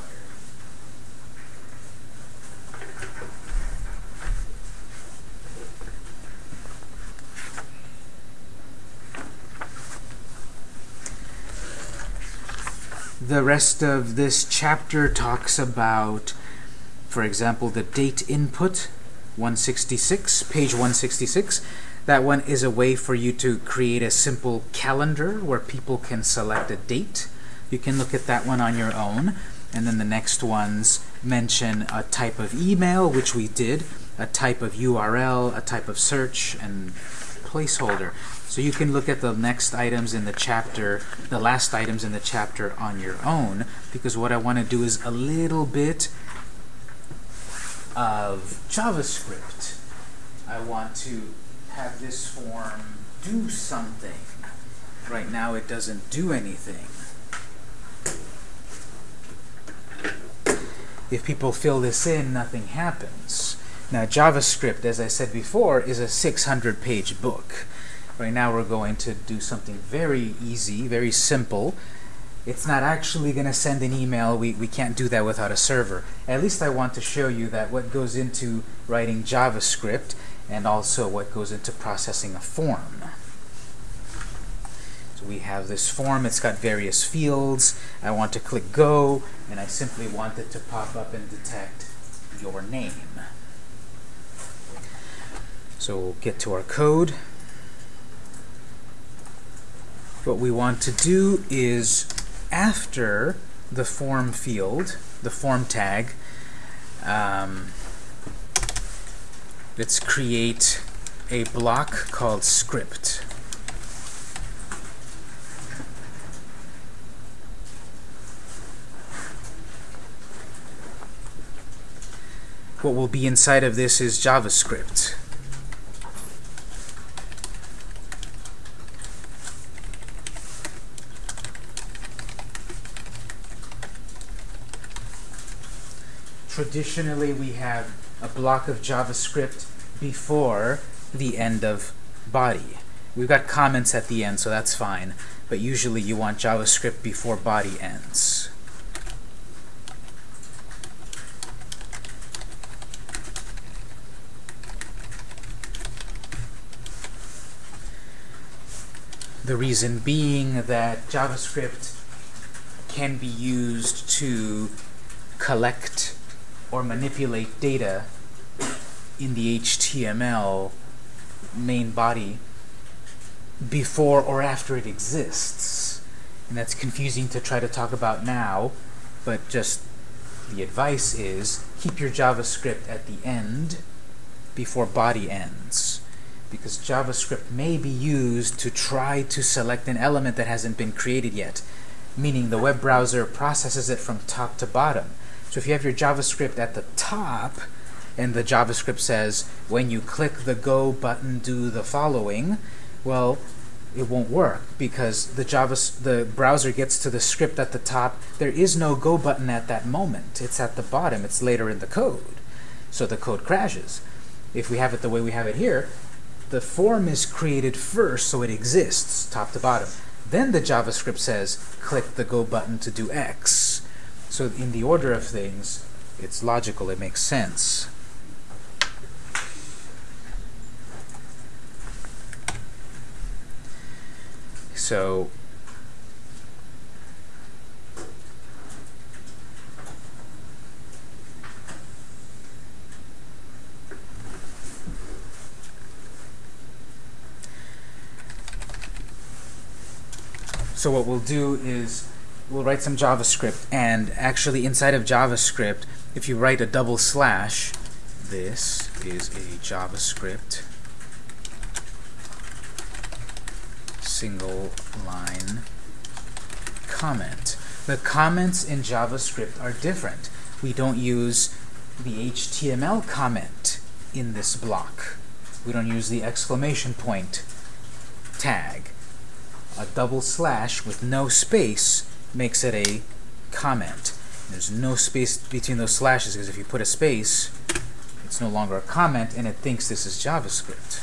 The rest of this chapter talks about, for example, the date input 166, page 166. That one is a way for you to create a simple calendar where people can select a date. You can look at that one on your own. And then the next ones mention a type of email, which we did, a type of URL, a type of search, and placeholder. So you can look at the next items in the chapter, the last items in the chapter on your own, because what I want to do is a little bit of JavaScript. I want to have this form do something. Right now it doesn't do anything. If people fill this in, nothing happens. Now JavaScript, as I said before, is a 600 page book. Right now we're going to do something very easy, very simple. It's not actually going to send an email. We, we can't do that without a server. At least I want to show you that what goes into writing JavaScript and also what goes into processing a form. So we have this form. It's got various fields. I want to click Go, and I simply want it to pop up and detect your name. So we'll get to our code. What we want to do is after the form field, the form tag, um, let's create a block called script. What will be inside of this is JavaScript. Traditionally we have a block of JavaScript before the end of body. We've got comments at the end, so that's fine, but usually you want JavaScript before body ends. The reason being that JavaScript can be used to collect or manipulate data in the HTML main body before or after it exists. And that's confusing to try to talk about now, but just the advice is keep your JavaScript at the end before body ends. Because JavaScript may be used to try to select an element that hasn't been created yet, meaning the web browser processes it from top to bottom. So if you have your JavaScript at the top, and the JavaScript says, when you click the go button, do the following, well, it won't work because the Java the browser gets to the script at the top. There is no go button at that moment. It's at the bottom. It's later in the code. So the code crashes. If we have it the way we have it here, the form is created first so it exists top to bottom. Then the JavaScript says, click the go button to do X. So in the order of things, it's logical, it makes sense. So So what we'll do is we'll write some JavaScript and actually inside of JavaScript if you write a double slash this is a JavaScript single line comment. The comments in JavaScript are different. We don't use the HTML comment in this block. We don't use the exclamation point tag. A double slash with no space makes it a comment. There's no space between those slashes because if you put a space, it's no longer a comment and it thinks this is JavaScript.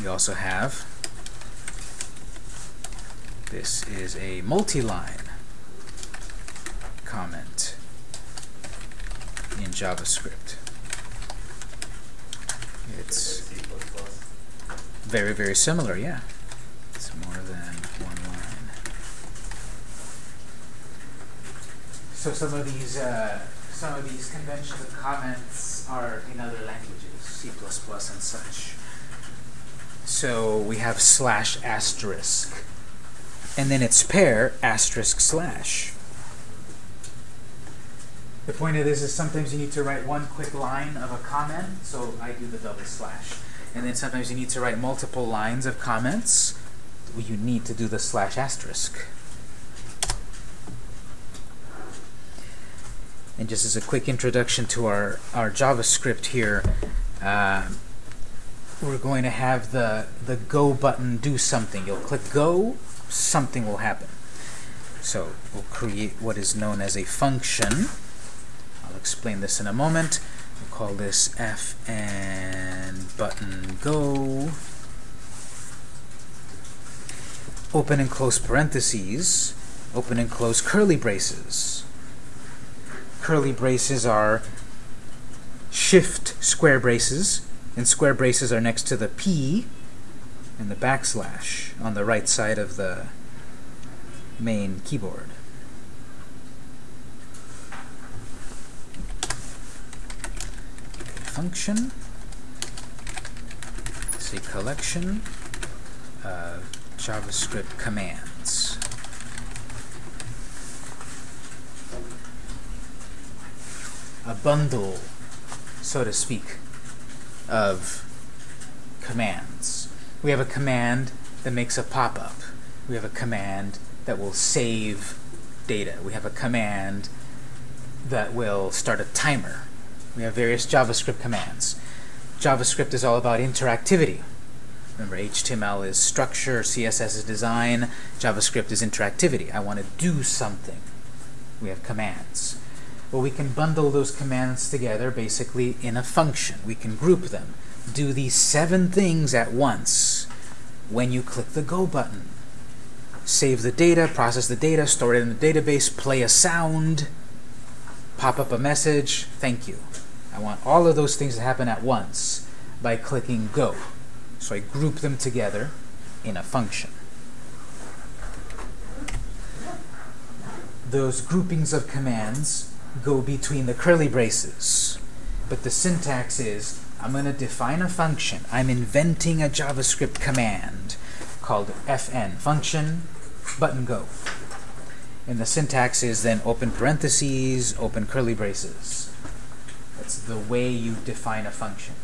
We also have this is a multi-line comment in JavaScript. It's very, very similar, yeah. It's more than one line. So some of these, uh, some of these conventions comments are in other languages, C++ and such. So we have slash asterisk, and then its pair asterisk slash. The point of this is sometimes you need to write one quick line of a comment, so I do the double slash. And then sometimes you need to write multiple lines of comments, you need to do the slash asterisk. And just as a quick introduction to our, our JavaScript here, uh, we're going to have the, the go button do something. You'll click go, something will happen. So we'll create what is known as a function. I'll explain this in a moment. We'll call this f and button go. Open and close parentheses. Open and close curly braces. Curly braces are shift square braces, and square braces are next to the P and the backslash on the right side of the main keyboard. Function a collection of JavaScript commands. A bundle, so to speak, of commands. We have a command that makes a pop-up. We have a command that will save data. We have a command that will start a timer. We have various JavaScript commands. JavaScript is all about interactivity. Remember, HTML is structure, CSS is design, JavaScript is interactivity. I want to do something. We have commands. Well, we can bundle those commands together basically in a function. We can group them. Do these seven things at once when you click the Go button. Save the data, process the data, store it in the database, play a sound, pop up a message, thank you. I want all of those things to happen at once by clicking Go. So I group them together in a function. Those groupings of commands go between the curly braces. But the syntax is, I'm going to define a function. I'm inventing a JavaScript command called fn, function, button go. And the syntax is then open parentheses, open curly braces. That's the way you define a function.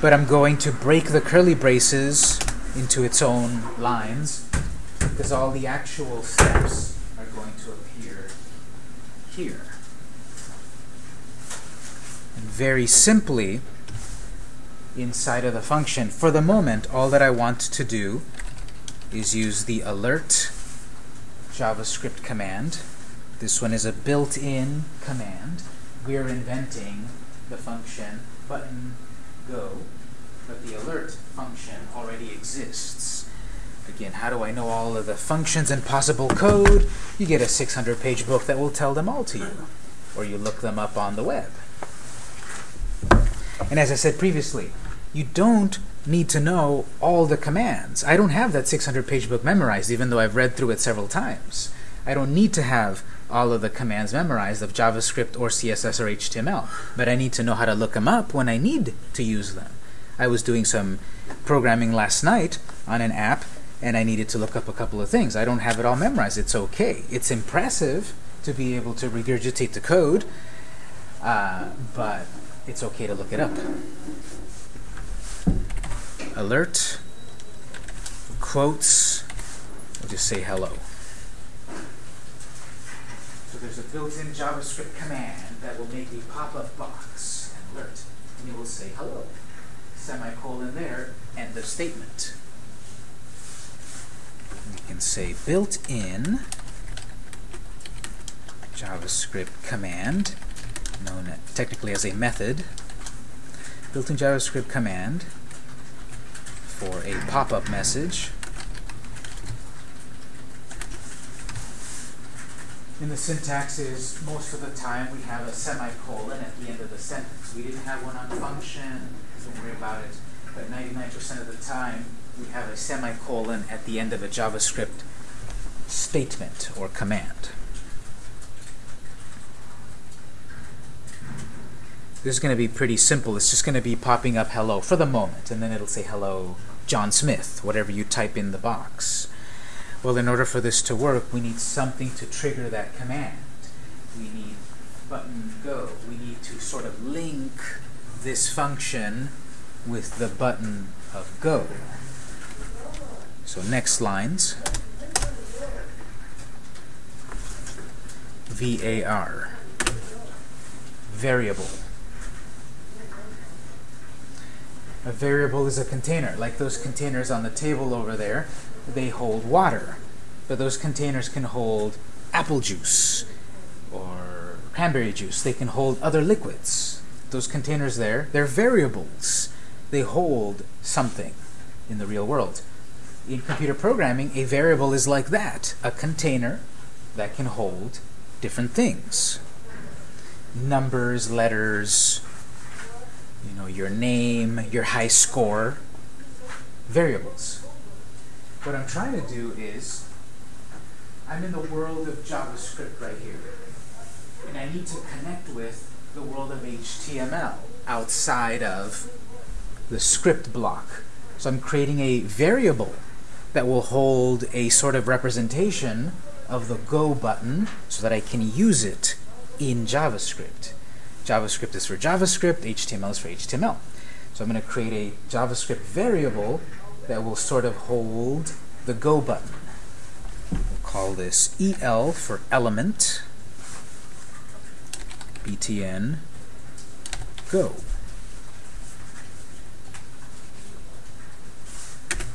But I'm going to break the curly braces into its own lines because all the actual steps are going to appear here. And very simply, inside of the function, for the moment, all that I want to do is use the alert JavaScript command. This one is a built-in command. We're inventing the function button go, but the alert function already exists. Again, how do I know all of the functions and possible code? You get a 600-page book that will tell them all to you, or you look them up on the web. And as I said previously, you don't need to know all the commands. I don't have that 600-page book memorized, even though I've read through it several times. I don't need to have all of the commands memorized of JavaScript or CSS or HTML, but I need to know how to look them up when I need to use them. I was doing some programming last night on an app, and I needed to look up a couple of things. I don't have it all memorized. It's okay. It's impressive to be able to regurgitate the code, uh, but it's okay to look it up. Alert, quotes, we'll just say hello. So there's a built-in JavaScript command that will make a pop-up box, alert, and it will say hello, semicolon there, end of statement. We can say built-in JavaScript command, known technically as a method, built-in JavaScript command for a pop-up message. And the syntax is, most of the time, we have a semicolon at the end of the sentence. We didn't have one on function, don't worry about it. But 99% of the time, we have a semicolon at the end of a JavaScript statement or command. This is going to be pretty simple. It's just going to be popping up hello for the moment, and then it'll say hello John Smith, whatever you type in the box. Well, in order for this to work, we need something to trigger that command. We need button go. We need to sort of link this function with the button of go. So next lines. VAR. Variable. A variable is a container, like those containers on the table over there they hold water. But those containers can hold apple juice or cranberry juice. They can hold other liquids. Those containers there, they're variables. They hold something in the real world. In computer programming, a variable is like that, a container that can hold different things. Numbers, letters, you know, your name, your high score, variables. What I'm trying to do is, I'm in the world of JavaScript right here. And I need to connect with the world of HTML outside of the script block. So I'm creating a variable that will hold a sort of representation of the Go button so that I can use it in JavaScript. JavaScript is for JavaScript, HTML is for HTML. So I'm going to create a JavaScript variable that will sort of hold the Go button. We'll call this EL for element, btn, go.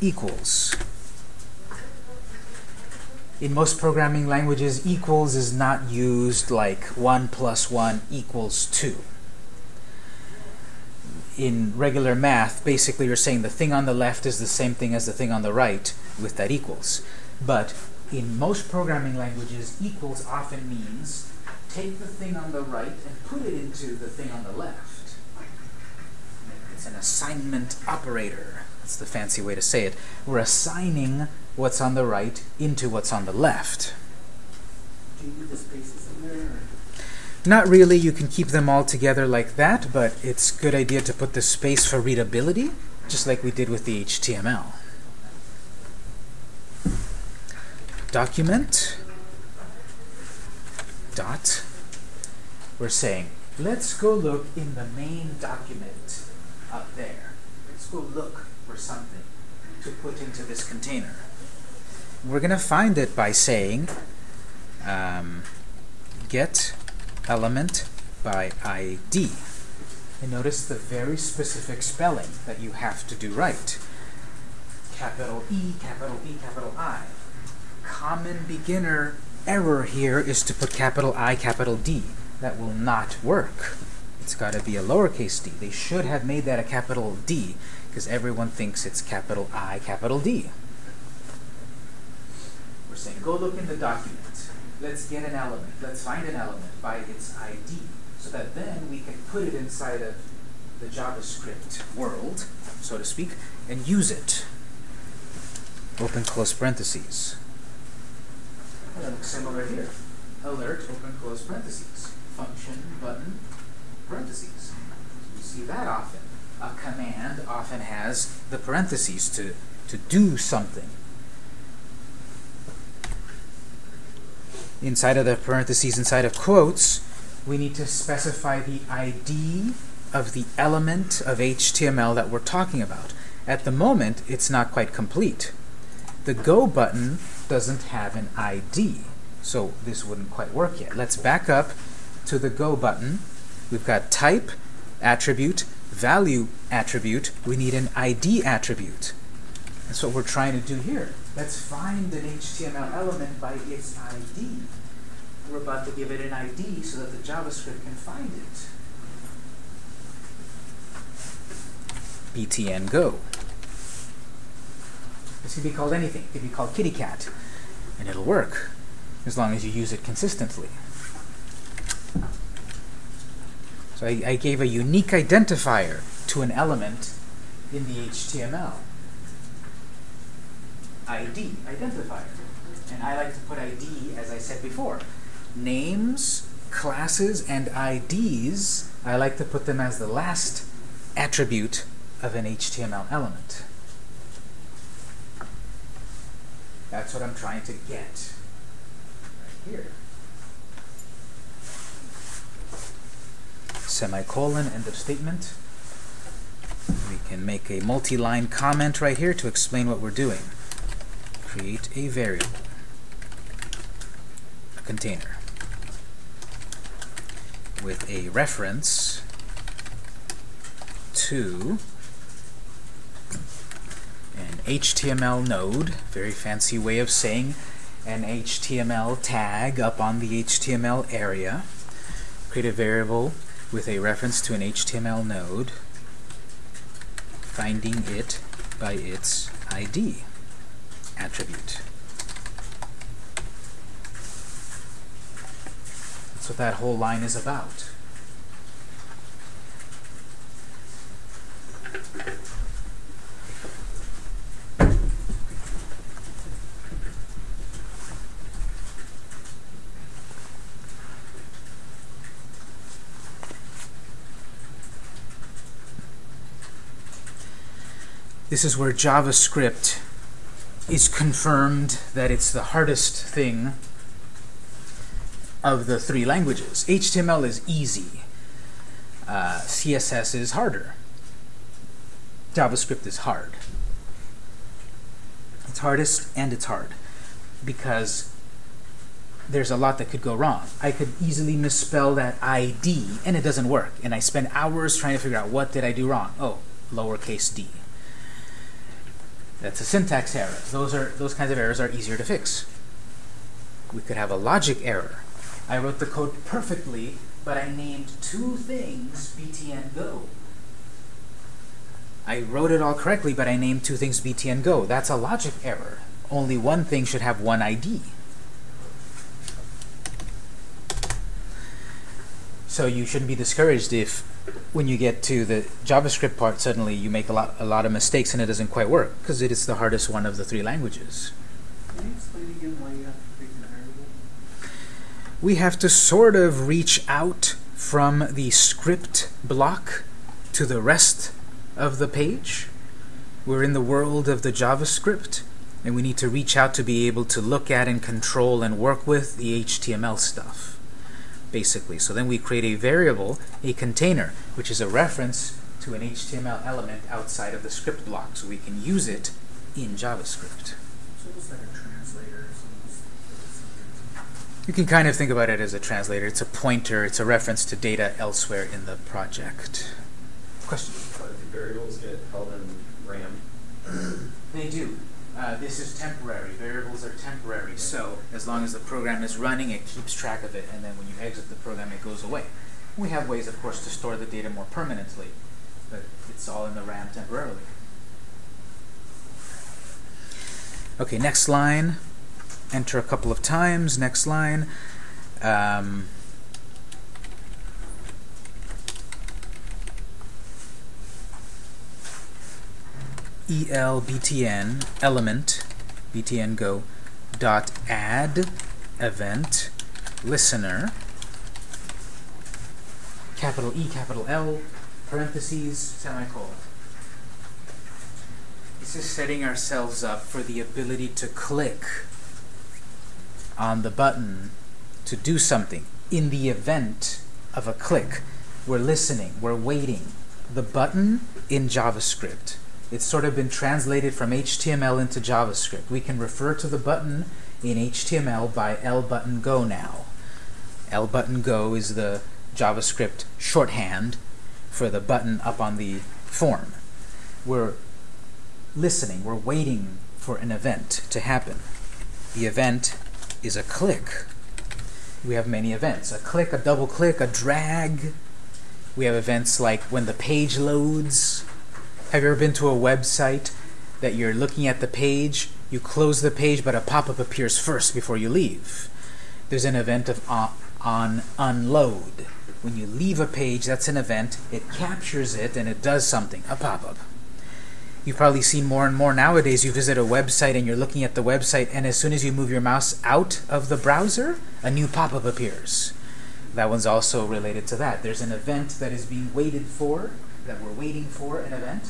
Equals. In most programming languages, equals is not used like 1 plus 1 equals 2 in regular math, basically you're saying the thing on the left is the same thing as the thing on the right with that equals. But in most programming languages, equals often means take the thing on the right and put it into the thing on the left. It's an assignment operator. That's the fancy way to say it. We're assigning what's on the right into what's on the left. Do you need the spaces in there? Not really, you can keep them all together like that, but it's a good idea to put the space for readability, just like we did with the HTML. Document dot. We're saying, let's go look in the main document up there. Let's go look for something to put into this container. We're going to find it by saying um, get element by ID. And notice the very specific spelling that you have to do right. Capital E, capital E, capital I. Common beginner error here is to put capital I, capital D. That will not work. It's got to be a lowercase d. They should have made that a capital D because everyone thinks it's capital I, capital D. Saying, go look in the document. Let's get an element. Let's find an element by its ID so that then we can put it inside of the JavaScript world, so to speak, and use it. Open close parentheses. That looks similar here. Alert, open close parentheses. Function, button, parentheses. You see that often. A command often has the parentheses to, to do something. Inside of the parentheses, inside of quotes, we need to specify the ID of the element of HTML that we're talking about. At the moment, it's not quite complete. The Go button doesn't have an ID, so this wouldn't quite work yet. Let's back up to the Go button. We've got type, attribute, value attribute. We need an ID attribute. That's what we're trying to do here. Let's find an HTML element by its ID. We're about to give it an ID so that the JavaScript can find it. btn go. This could be called anything. It could be called kitty cat, and it'll work as long as you use it consistently. So I, I gave a unique identifier to an element in the HTML. ID, identifier. And I like to put ID, as I said before, names, classes, and IDs, I like to put them as the last attribute of an HTML element. That's what I'm trying to get right here. Semicolon, end of statement. We can make a multi-line comment right here to explain what we're doing. Create a variable, a container, with a reference to an HTML node, very fancy way of saying an HTML tag up on the HTML area. Create a variable with a reference to an HTML node, finding it by its ID attribute. That's what that whole line is about. This is where JavaScript is confirmed that it's the hardest thing of the three languages. HTML is easy. Uh, CSS is harder. JavaScript is hard. It's hardest and it's hard because there's a lot that could go wrong. I could easily misspell that ID and it doesn't work. And I spend hours trying to figure out what did I do wrong. Oh, lowercase d. That's a syntax error. Those are those kinds of errors are easier to fix. We could have a logic error. I wrote the code perfectly, but I named two things btn go. I wrote it all correctly, but I named two things btn go. That's a logic error. Only one thing should have one ID. So you shouldn't be discouraged if when you get to the JavaScript part, suddenly you make a lot, a lot of mistakes and it doesn't quite work because it is the hardest one of the three languages. Can you explain again why you have to create an variable? We have to sort of reach out from the script block to the rest of the page. We're in the world of the JavaScript, and we need to reach out to be able to look at and control and work with the HTML stuff basically. So then we create a variable, a container, which is a reference to an HTML element outside of the script block, so we can use it in JavaScript. So it's like a translator. You can kind of think about it as a translator. It's a pointer. It's a reference to data elsewhere in the project. Question? But the variables get held in RAM. They do. Uh, this is temporary. Variables are temporary. So as long as the program is running, it keeps track of it, and then when you exit the program, it goes away. We have ways, of course, to store the data more permanently, but it's all in the RAM temporarily. Okay, next line. Enter a couple of times. Next line. Um, elbtn element btn go dot add event listener capital E capital L parentheses semicolon. This is setting ourselves up for the ability to click on the button to do something in the event of a click. We're listening we're waiting. The button in JavaScript it's sort of been translated from HTML into JavaScript. We can refer to the button in HTML by lbutton_go now. lbutton_go is the JavaScript shorthand for the button up on the form. We're listening, we're waiting for an event to happen. The event is a click. We have many events. A click, a double click, a drag. We have events like when the page loads, have you ever been to a website that you're looking at the page, you close the page, but a pop-up appears first before you leave? There's an event of on, unload. When you leave a page, that's an event. It captures it and it does something, a pop-up. You've probably seen more and more nowadays. You visit a website and you're looking at the website, and as soon as you move your mouse out of the browser, a new pop-up appears. That one's also related to that. There's an event that is being waited for, that we're waiting for an event,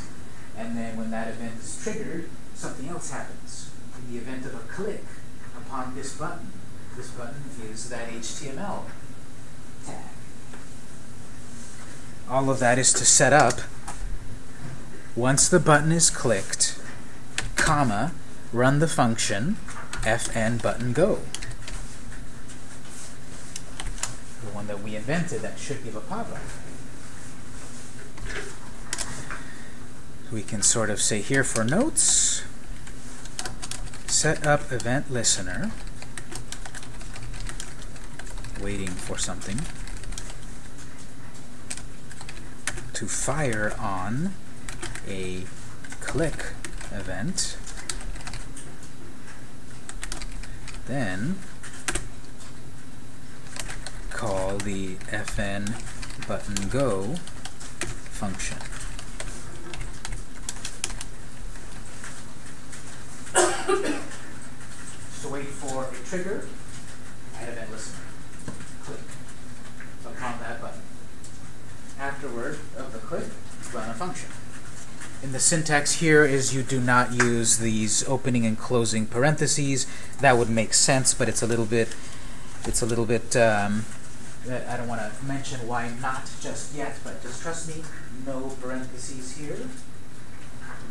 and then when that event is triggered, something else happens. In the event of a click upon this button, this button is that HTML tag. All of that is to set up, once the button is clicked, comma, run the function fn button go. The one that we invented that should give a pop-up. We can sort of say here for notes, set up event listener, waiting for something, to fire on a click event, then call the fn button go function. To wait for a trigger and event listener. Click upon that button. Afterward of the click, run a function. And the syntax here is you do not use these opening and closing parentheses. That would make sense, but it's a little bit, it's a little bit, um, I don't want to mention why not just yet, but just trust me, no parentheses here.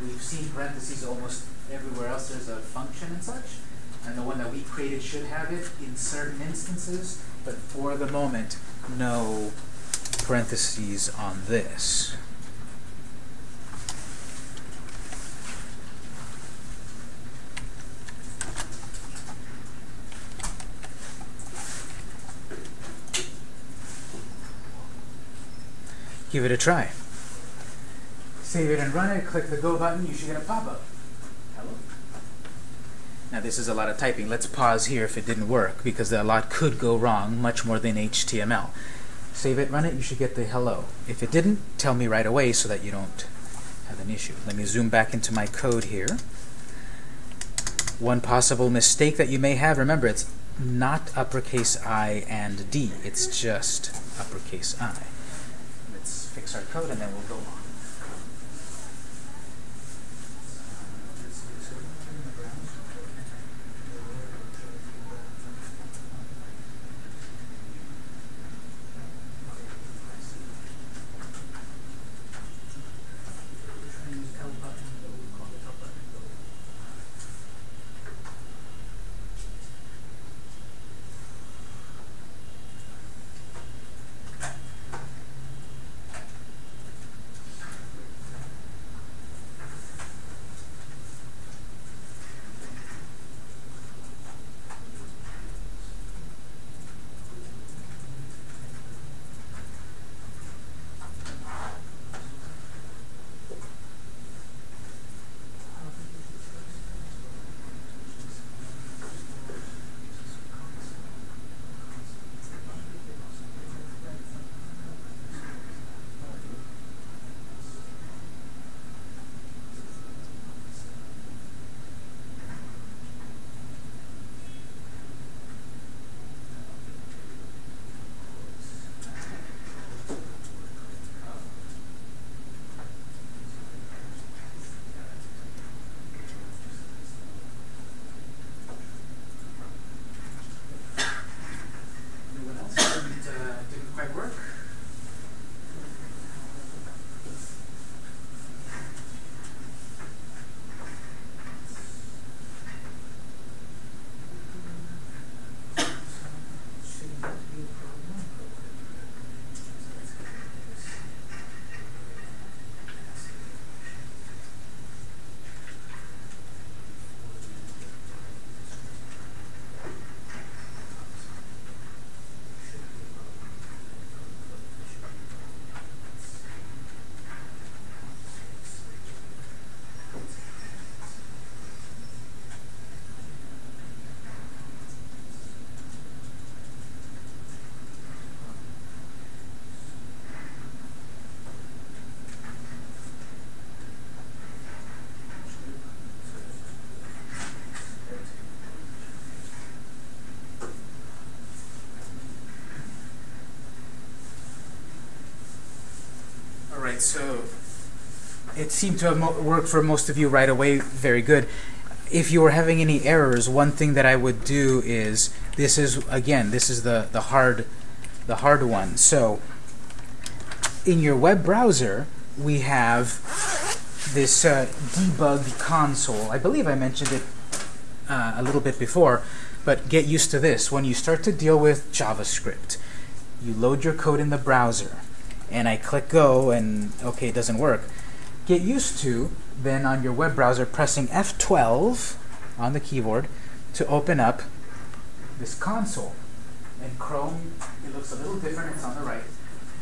We've seen parentheses almost everywhere else there's a function and such. And the one that we created should have it in certain instances, but for the moment, no parentheses on this. Give it a try. Save it and run it, click the go button, you should get a pop-up. Now this is a lot of typing. Let's pause here if it didn't work, because a lot could go wrong, much more than HTML. Save it, run it, you should get the hello. If it didn't, tell me right away so that you don't have an issue. Let me zoom back into my code here. One possible mistake that you may have, remember it's not uppercase I and D, it's just uppercase I. Let's fix our code and then we'll go on. Right, so it seemed to have worked for most of you right away. Very good. If you were having any errors, one thing that I would do is this is again this is the the hard the hard one. So in your web browser, we have this uh, debug console. I believe I mentioned it uh, a little bit before, but get used to this. When you start to deal with JavaScript, you load your code in the browser, and I click go, and okay, it doesn't work. Get used to then on your web browser pressing F12 on the keyboard to open up this console. In Chrome, it looks a little different. It's on the right,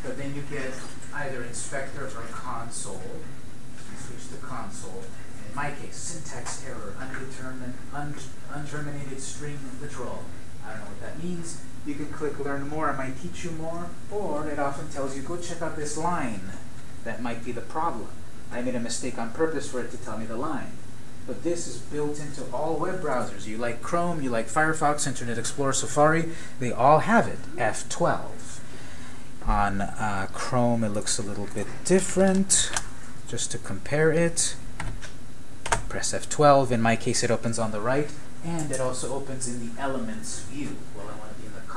but then you get either inspector or console. You switch to console. In my case, syntax error, undetermined, un unterminated string literal. I don't know what that means. You can click learn more. I might teach you more. Or it often tells you go check out this line. That might be the problem. I made a mistake on purpose for it to tell me the line. But this is built into all web browsers. You like Chrome, you like Firefox, Internet Explorer, Safari, they all have it, F12. On uh, Chrome, it looks a little bit different. Just to compare it, press F12. In my case, it opens on the right, and it also opens in the Elements view.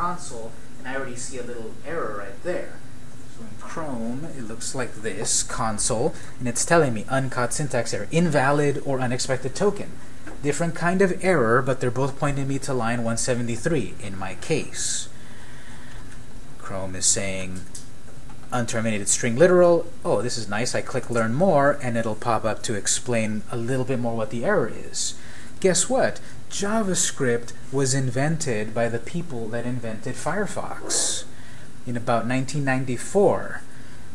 Console, and I already see a little error right there. So in Chrome, it looks like this, console, and it's telling me uncaught syntax error, invalid or unexpected token. Different kind of error, but they're both pointing me to line 173 in my case. Chrome is saying unterminated string literal. Oh, this is nice. I click learn more, and it'll pop up to explain a little bit more what the error is. Guess what? JavaScript was invented by the people that invented Firefox in about 1994.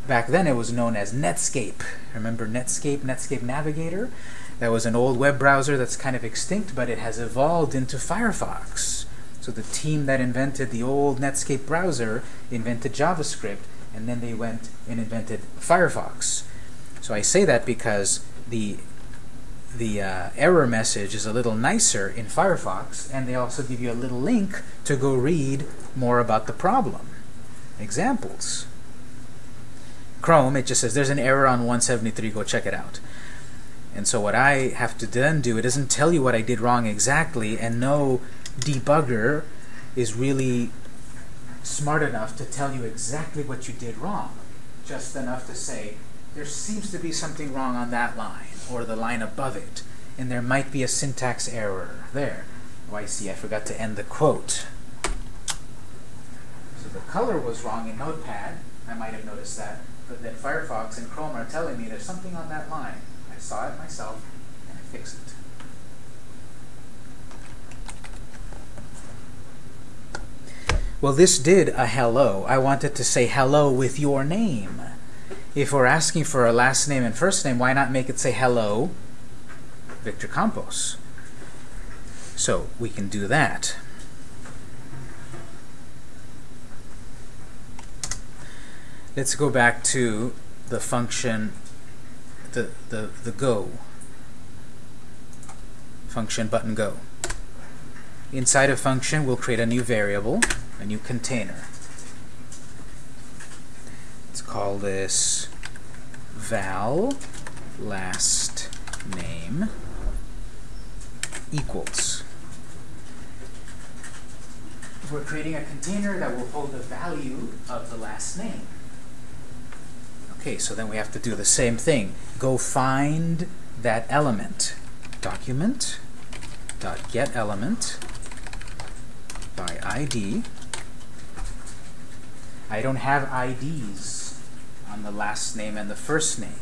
Back then it was known as Netscape. Remember Netscape, Netscape Navigator? That was an old web browser that's kind of extinct, but it has evolved into Firefox. So the team that invented the old Netscape browser invented JavaScript, and then they went and invented Firefox. So I say that because the the uh, error message is a little nicer in Firefox, and they also give you a little link to go read more about the problem. Examples. Chrome, it just says there's an error on 173, go check it out. And so what I have to then do, it doesn't tell you what I did wrong exactly, and no debugger is really smart enough to tell you exactly what you did wrong. Just enough to say, there seems to be something wrong on that line, or the line above it, and there might be a syntax error there. Oh, I see, I forgot to end the quote. So the color was wrong in Notepad, I might have noticed that, but then Firefox and Chrome are telling me there's something on that line. I saw it myself, and I fixed it. Well, this did a hello. I wanted to say hello with your name. If we're asking for a last name and first name, why not make it say hello, Victor Campos? So we can do that. Let's go back to the function, the, the, the go function button go. Inside a function, we'll create a new variable, a new container. Let's call this var last name equals. We're creating a container that will hold the value of the last name. Okay, so then we have to do the same thing. Go find that element. Document dot get element by ID. I don't have IDs on the last name and the first name.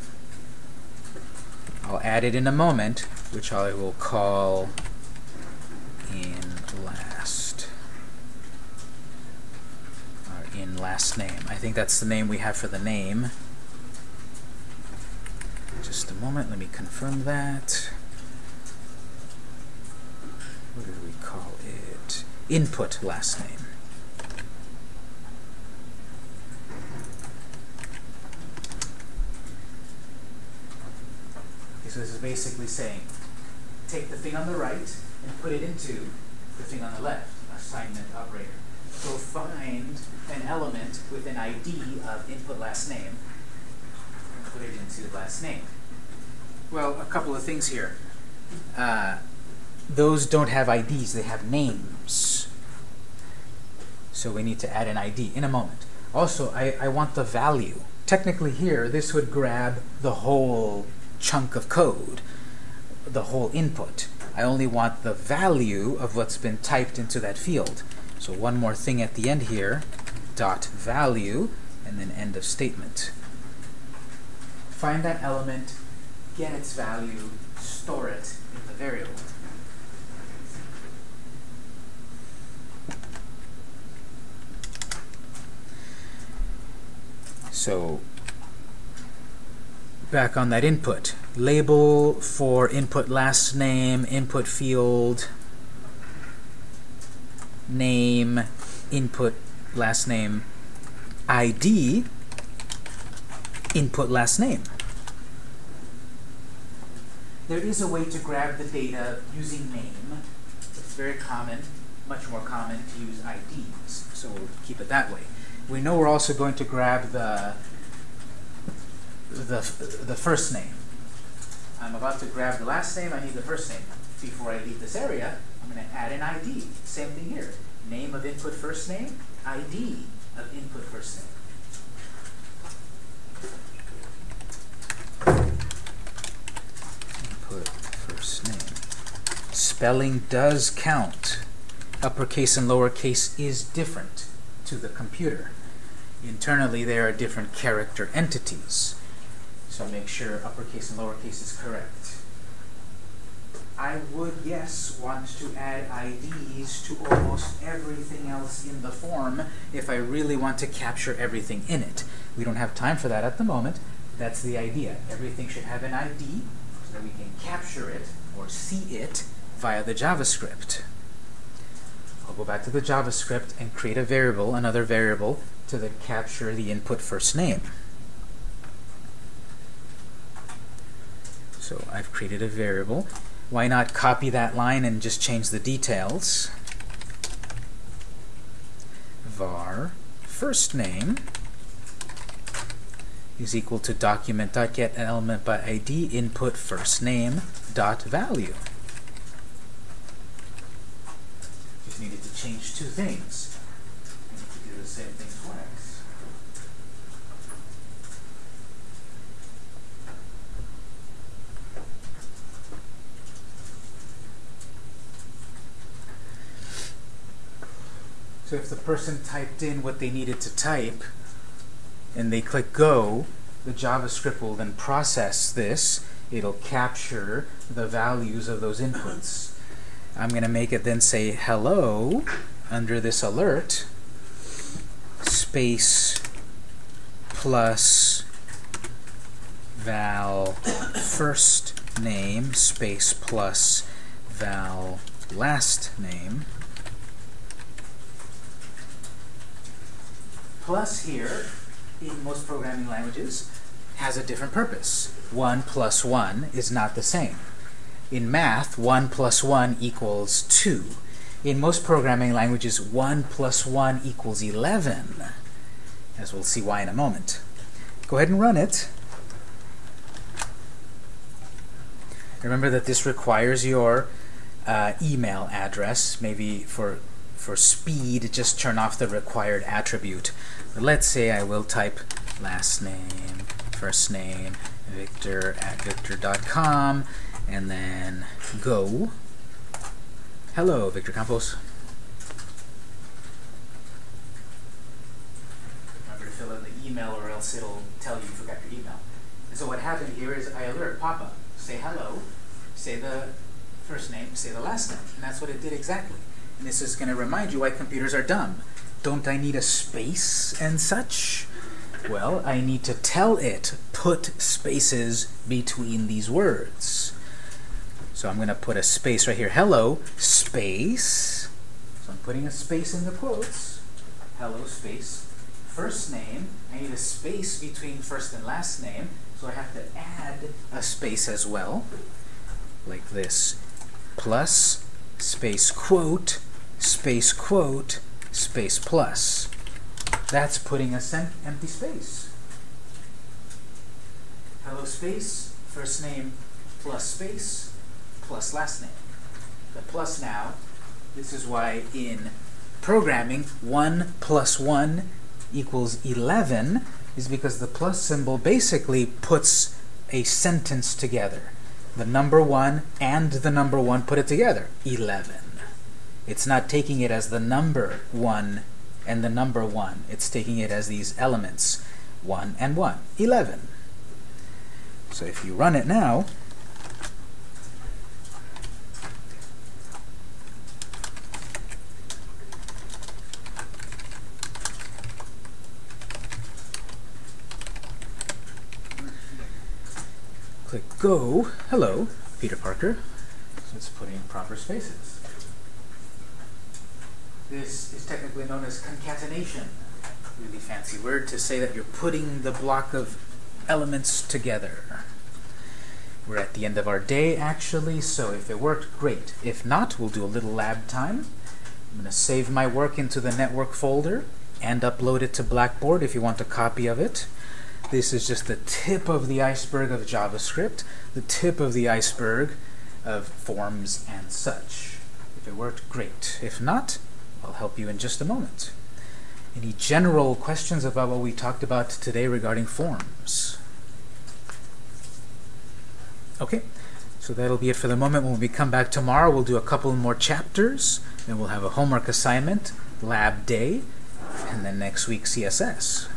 I'll add it in a moment, which I will call in last. Or in last name. I think that's the name we have for the name. Just a moment, let me confirm that. What did we call it? Input last name. Okay, so this is basically saying, take the thing on the right and put it into the thing on the left, assignment operator. So find an element with an ID of input last name, and put it into last name. Well, a couple of things here. Uh, those don't have IDs, they have names. So we need to add an ID in a moment. Also, I, I want the value. Technically here, this would grab the whole chunk of code, the whole input. I only want the value of what's been typed into that field. So one more thing at the end here, dot value, and then end of statement. Find that element, get its value, store it in the variable. So back on that input. Label for input last name, input field, name, input last name, ID, input last name. There is a way to grab the data using name. It's very common, much more common to use IDs, so we'll keep it that way. We know we're also going to grab the the, the first name. I'm about to grab the last name, I need the first name. Before I leave this area, I'm going to add an ID. Same thing here. Name of input first name, ID of input first name. Input first name. Spelling does count. Uppercase and lowercase is different to the computer. Internally, there are different character entities. So I make sure uppercase and lowercase is correct. I would, yes, want to add IDs to almost everything else in the form if I really want to capture everything in it. We don't have time for that at the moment. That's the idea. Everything should have an ID so that we can capture it or see it via the JavaScript. I'll go back to the JavaScript and create a variable, another variable, to capture the input first name. So I've created a variable. Why not copy that line and just change the details? var first name is equal to document.get element by id input first name dot value. Just needed to change two things. I need to do the same thing twice. So if the person typed in what they needed to type and they click go, the JavaScript will then process this. It'll capture the values of those inputs. I'm going to make it then say hello under this alert space plus var first name space plus var last name plus here in most programming languages has a different purpose. 1 plus 1 is not the same. In math, 1 plus 1 equals 2. In most programming languages, 1 plus 1 equals 11, as we'll see why in a moment. Go ahead and run it. Remember that this requires your uh, email address. Maybe for, for speed, just turn off the required attribute. But let's say I will type last name, first name, victor at victor.com, and then go. Hello, Victor Campos. Remember to fill in the email or else it'll tell you you forgot your email. And so what happened here is I alert Papa, say hello, say the first name, say the last name. And that's what it did exactly. This is going to remind you why computers are dumb. Don't I need a space and such? Well, I need to tell it, put spaces between these words. So I'm going to put a space right here. Hello, space. So I'm putting a space in the quotes. Hello, space. First name. I need a space between first and last name. So I have to add a space as well. Like this. Plus, space quote, space quote, space plus. That's putting a empty space. hello space, first name plus space plus last name. The plus now, this is why in programming 1 plus 1 equals 11 is because the plus symbol basically puts a sentence together. The number 1 and the number 1 put it together. 11. It's not taking it as the number 1 and the number 1. It's taking it as these elements. 1 and 1. 11. So if you run it now, click go. Hello, Peter Parker. So it's putting proper spaces. This is technically known as concatenation. Really fancy word to say that you're putting the block of elements together. We're at the end of our day, actually, so if it worked, great. If not, we'll do a little lab time. I'm going to save my work into the network folder and upload it to Blackboard if you want a copy of it. This is just the tip of the iceberg of JavaScript, the tip of the iceberg of forms and such. If it worked, great. If not, I'll help you in just a moment. Any general questions about what we talked about today regarding forms? Okay, so that'll be it for the moment. When we come back tomorrow, we'll do a couple more chapters, then we'll have a homework assignment, lab day, and then next week CSS.